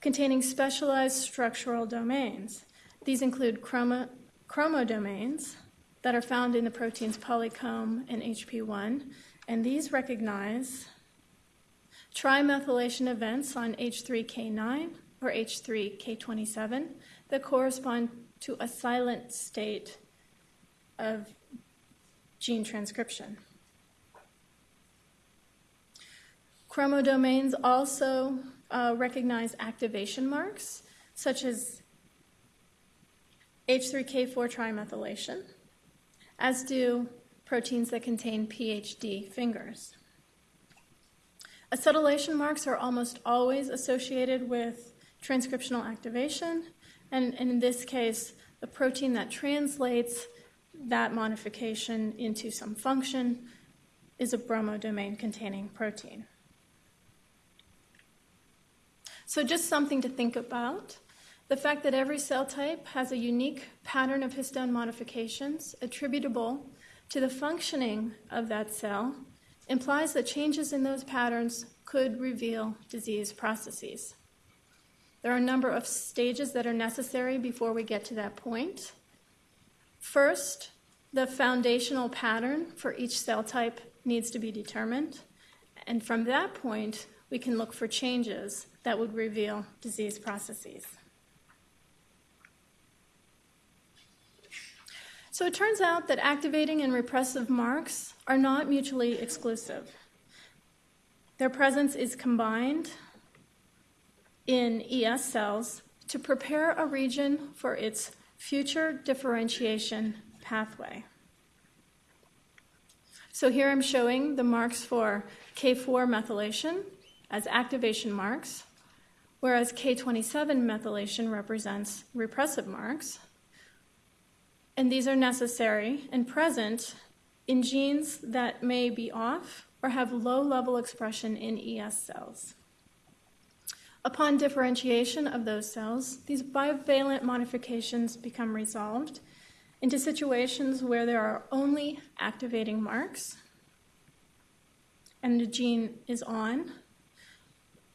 containing specialized structural domains. These include chromo chromodomains that are found in the proteins polycomb and HP1, and these recognize trimethylation events on H3K9 or H3K27 that correspond to a silent state of gene transcription. Chromodomains also uh, recognize activation marks, such as H3K4 trimethylation, as do proteins that contain PHD fingers. Acetylation marks are almost always associated with transcriptional activation, and, in this case, the protein that translates that modification into some function is a bromodomain containing protein. So, just something to think about. The fact that every cell type has a unique pattern of histone modifications attributable to the functioning of that cell implies that changes in those patterns could reveal disease processes. There are a number of stages that are necessary before we get to that point. First, the foundational pattern for each cell type needs to be determined, and from that point, we can look for changes that would reveal disease processes. So it turns out that activating and repressive marks are not mutually exclusive. Their presence is combined in ES cells to prepare a region for its future differentiation pathway. So here I'm showing the marks for K4 methylation as activation marks, whereas K27 methylation represents repressive marks. And these are necessary and present in genes that may be off or have low level expression in ES cells. Upon differentiation of those cells, these bivalent modifications become resolved into situations where there are only activating marks and the gene is on,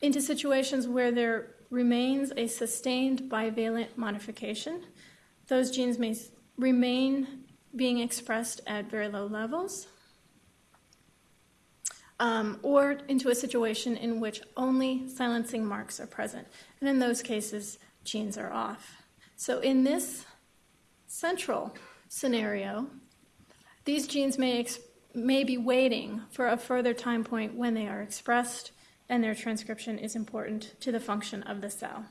into situations where there remains a sustained bivalent modification. Those genes may remain being expressed at very low levels um, or into a situation in which only silencing marks are present. And in those cases, genes are off. So in this central scenario, these genes may, may be waiting for a further time point when they are expressed, and their transcription is important to the function of the cell.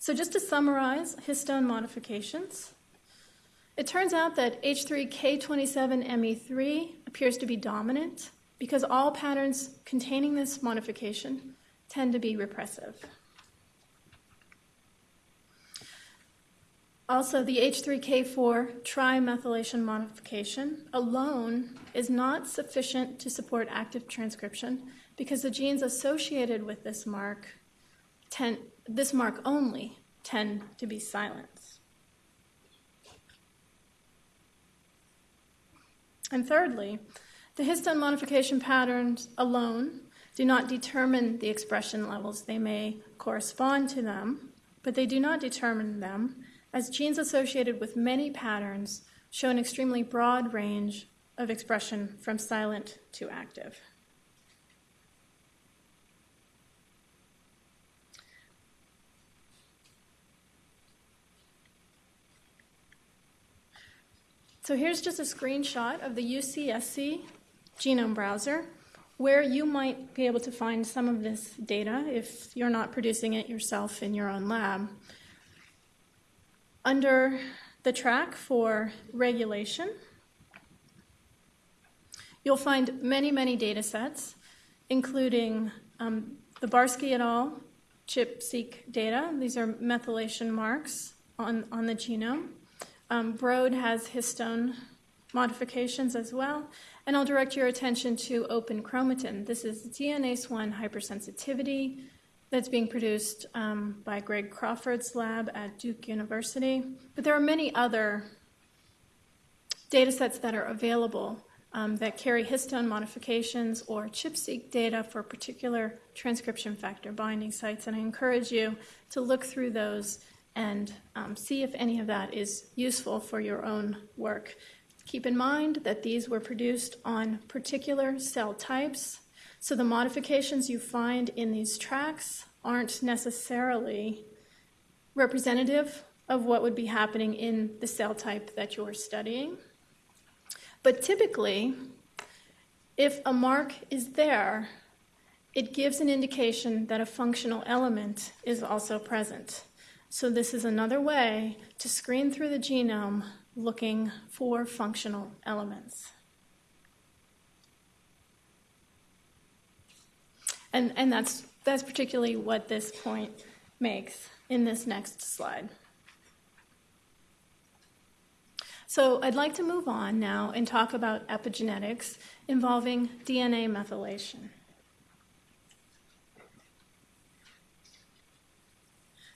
So, just to summarize histone modifications, it turns out that H3K27ME3 appears to be dominant because all patterns containing this modification tend to be repressive. Also, the H3K4 trimethylation modification alone is not sufficient to support active transcription because the genes associated with this mark, tend, this mark only, tend to be silent. And thirdly, The histone modification patterns alone do not determine the expression levels. They may correspond to them, but they do not determine them, as genes associated with many patterns show an extremely broad range of expression from silent to active. So here's just a screenshot of the UCSC genome browser where you might be able to find some of this data if you're not producing it yourself in your own lab. Under the track for regulation, you'll find many, many data sets, including um, the Barski et al. ChIP-seq data. These are methylation marks on, on the genome. Um, Broad has histone modifications as well. And I'll direct your attention to open chromatin. This is DNase 1 hypersensitivity that's being produced um, by Greg Crawford's lab at Duke University. But there are many other data sets that are available um, that carry histone modifications or ChIP-seq data for particular transcription factor binding sites. And I encourage you to look through those and um, see if any of that is useful for your own work. Keep in mind that these were produced on particular cell types, so the modifications you find in these tracks aren't necessarily representative of what would be happening in the cell type that you're studying. But typically, if a mark is there, it gives an indication that a functional element is also present. So, this is another way to screen through the genome looking for functional elements. And, and that's, that's particularly what this point makes in this next slide. So, I'd like to move on now and talk about epigenetics involving DNA methylation.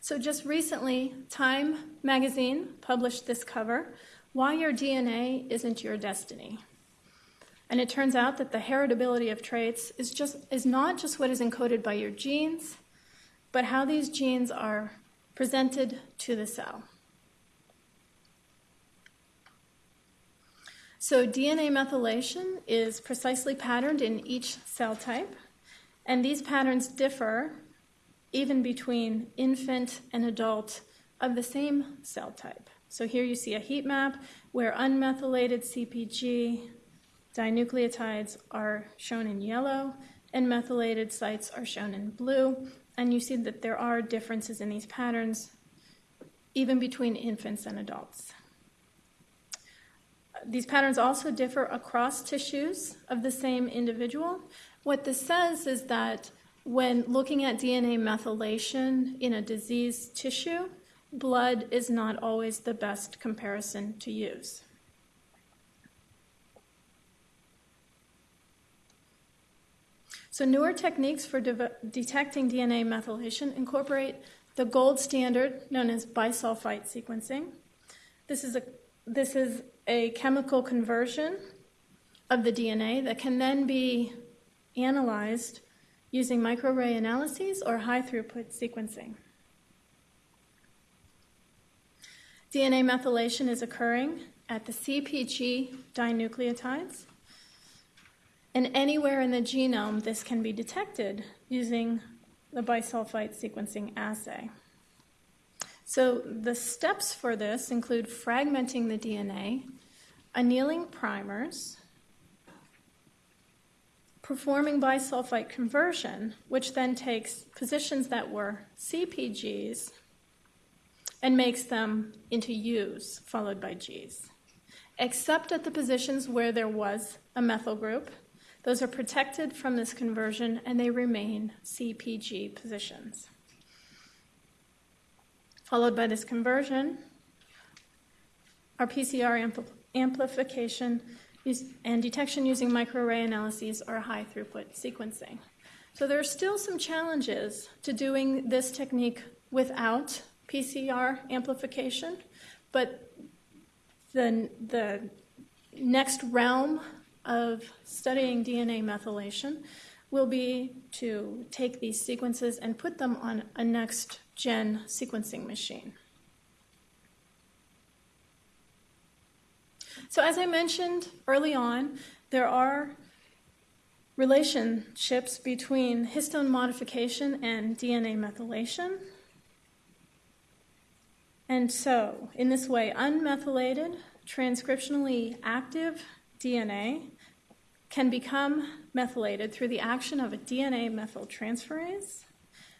So, just recently, Time magazine published this cover Why Your DNA Isn't Your Destiny. And it turns out that the heritability of traits is, just, is not just what is encoded by your genes, but how these genes are presented to the cell. So, DNA methylation is precisely patterned in each cell type, and these patterns differ even between infant and adult of the same cell type. So here you see a heat map where unmethylated CPG dinucleotides are shown in yellow and methylated sites are shown in blue. And you see that there are differences in these patterns even between infants and adults. These patterns also differ across tissues of the same individual. What this says is that when looking at DNA methylation in a diseased tissue, blood is not always the best comparison to use. So, newer techniques for de- detecting DNA methylation incorporate the gold standard known as bisulfite sequencing. This is a, this is a chemical conversion of the DNA that can then be analyzed using microarray analyses or high throughput sequencing. DNA methylation is occurring at the CPG dinucleotides, and anywhere in the genome this can be detected using the bisulfite sequencing assay. So the steps for this include fragmenting the DNA, annealing primers, performing bisulfite conversion, which then takes positions that were CPGs and makes them into U's followed by G's. Except at the positions where there was a methyl group, those are protected from this conversion and they remain CPG positions. Followed by this conversion, our PCR ampl- amplification and detection using microarray analyses or high throughput sequencing. So there are still some challenges to doing this technique without PCR amplification, but the, the next realm of studying DNA methylation will be to take these sequences and put them on a next gen sequencing machine. So, as I mentioned early on, there are relationships between histone modification and DNA methylation. And so, in this way, unmethylated, transcriptionally active DNA can become methylated through the action of a DNA methyltransferase,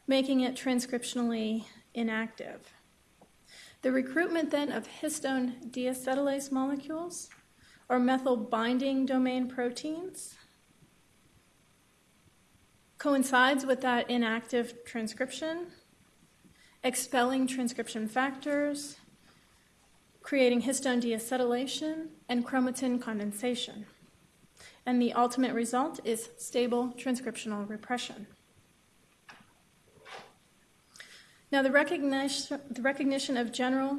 making it transcriptionally inactive. The recruitment then of histone deacetylase molecules or methyl binding domain proteins coincides with that inactive transcription, expelling transcription factors, creating histone deacetylation, and chromatin condensation. And the ultimate result is stable transcriptional repression. Now, the recognition, the recognition of general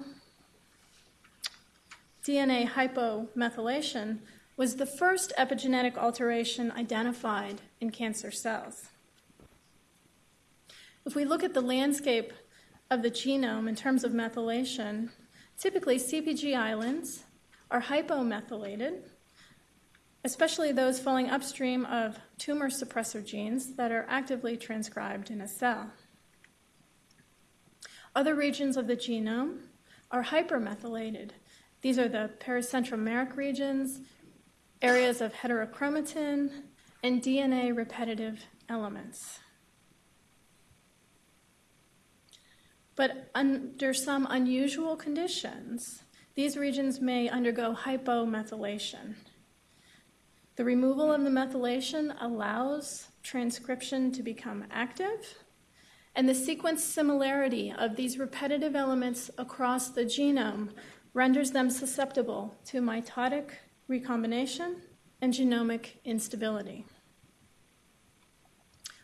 DNA hypomethylation was the first epigenetic alteration identified in cancer cells. If we look at the landscape of the genome in terms of methylation, typically CPG islands are hypomethylated, especially those falling upstream of tumor suppressor genes that are actively transcribed in a cell. Other regions of the genome are hypermethylated. These are the pericentromeric regions, areas of heterochromatin, and DNA repetitive elements. But under some unusual conditions, these regions may undergo hypomethylation. The removal of the methylation allows transcription to become active, and the sequence similarity of these repetitive elements across the genome renders them susceptible to mitotic recombination and genomic instability.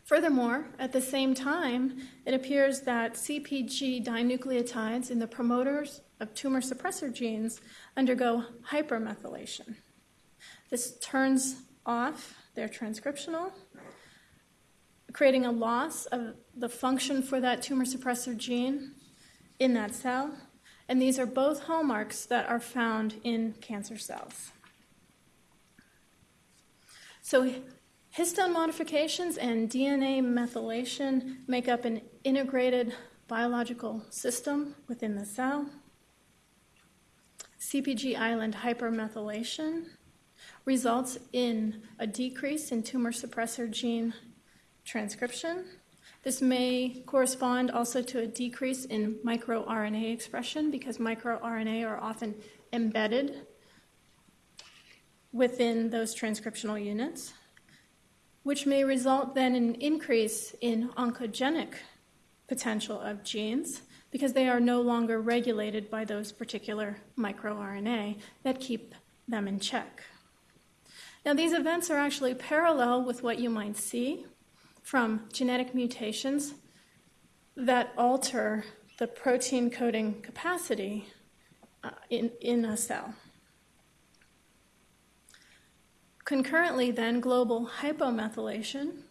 Furthermore, at the same time, it appears that CPG dinucleotides in the promoters of tumor suppressor genes undergo hypermethylation. This turns off their transcriptional, creating a loss of the function for that tumor suppressor gene in that cell. And these are both hallmarks that are found in cancer cells. So, Histone modifications and DNA methylation make up an integrated biological system within the cell. CPG island hypermethylation results in a decrease in tumor suppressor gene transcription. This may correspond also to a decrease in microRNA expression because microRNA are often embedded within those transcriptional units which may result then in an increase in oncogenic potential of genes because they are no longer regulated by those particular microRNA that keep them in check. Now, these events are actually parallel with what you might see from genetic mutations that alter the protein coding capacity uh, in, in a cell. Concurrently, then, global hypomethylation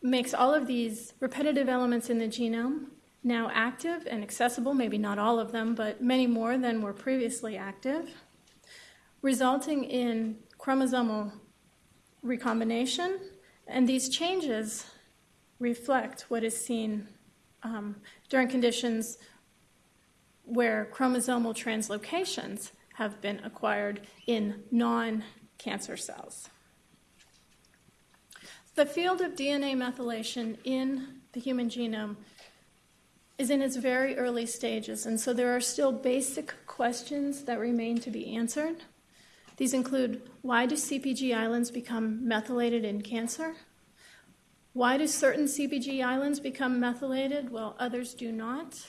makes all of these repetitive elements in the genome now active and accessible, maybe not all of them, but many more than were previously active, resulting in chromosomal recombination. And these changes reflect what is seen um, during conditions where chromosomal translocations have been acquired in non cancer cells. The field of DNA methylation in the human genome is in its very early stages, and so there are still basic questions that remain to be answered. These include why do CPG islands become methylated in cancer? Why do certain CPG islands become methylated while others do not?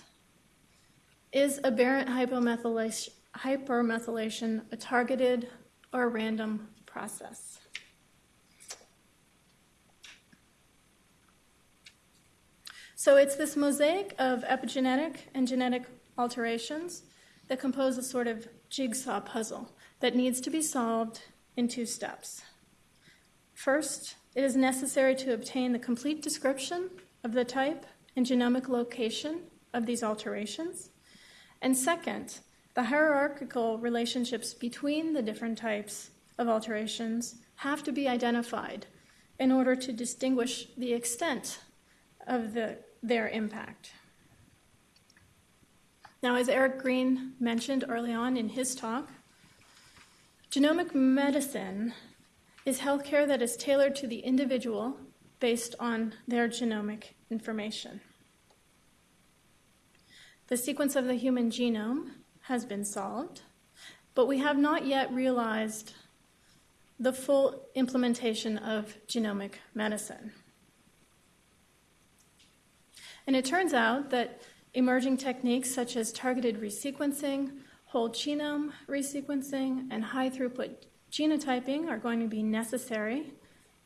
Is aberrant hypomethylation, hypermethylation a targeted or random process. So it's this mosaic of epigenetic and genetic alterations that compose a sort of jigsaw puzzle that needs to be solved in two steps. First, it is necessary to obtain the complete description of the type and genomic location of these alterations. And second, the hierarchical relationships between the different types of alterations have to be identified in order to distinguish the extent of the, their impact. Now, as Eric Green mentioned early on in his talk, genomic medicine is healthcare that is tailored to the individual based on their genomic information. The sequence of the human genome has been solved, but we have not yet realized the full implementation of genomic medicine. And it turns out that emerging techniques such as targeted resequencing, whole genome resequencing, and high throughput genotyping are going to be necessary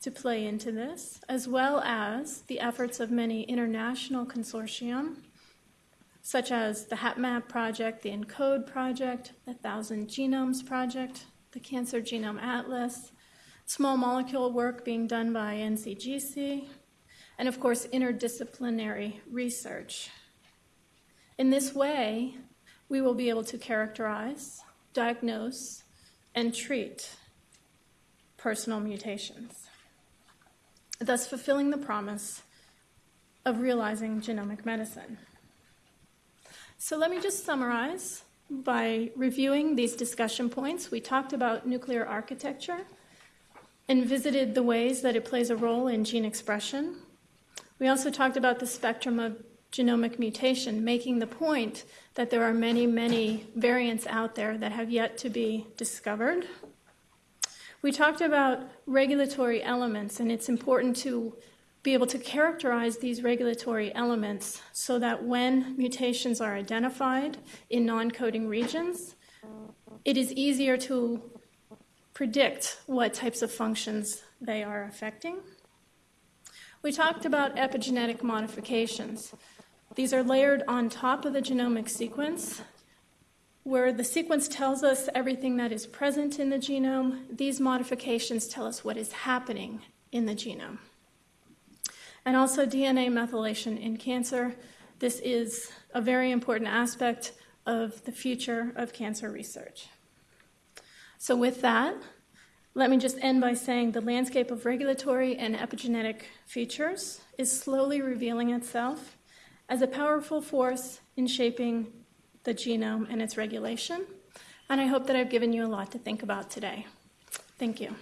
to play into this, as well as the efforts of many international consortium, such as the HapMap project, the ENCODE project, the Thousand Genomes project, the Cancer Genome Atlas, small molecule work being done by NCGC, and of course, interdisciplinary research. In this way, we will be able to characterize, diagnose, and treat personal mutations, thus fulfilling the promise of realizing genomic medicine. So, let me just summarize by reviewing these discussion points. We talked about nuclear architecture and visited the ways that it plays a role in gene expression. We also talked about the spectrum of genomic mutation, making the point that there are many, many variants out there that have yet to be discovered. We talked about regulatory elements, and it's important to be able to characterize these regulatory elements so that when mutations are identified in non coding regions, it is easier to predict what types of functions they are affecting. We talked about epigenetic modifications. These are layered on top of the genomic sequence, where the sequence tells us everything that is present in the genome. These modifications tell us what is happening in the genome. And also DNA methylation in cancer. This is a very important aspect of the future of cancer research. So, with that, let me just end by saying the landscape of regulatory and epigenetic features is slowly revealing itself as a powerful force in shaping the genome and its regulation. And I hope that I've given you a lot to think about today. Thank you.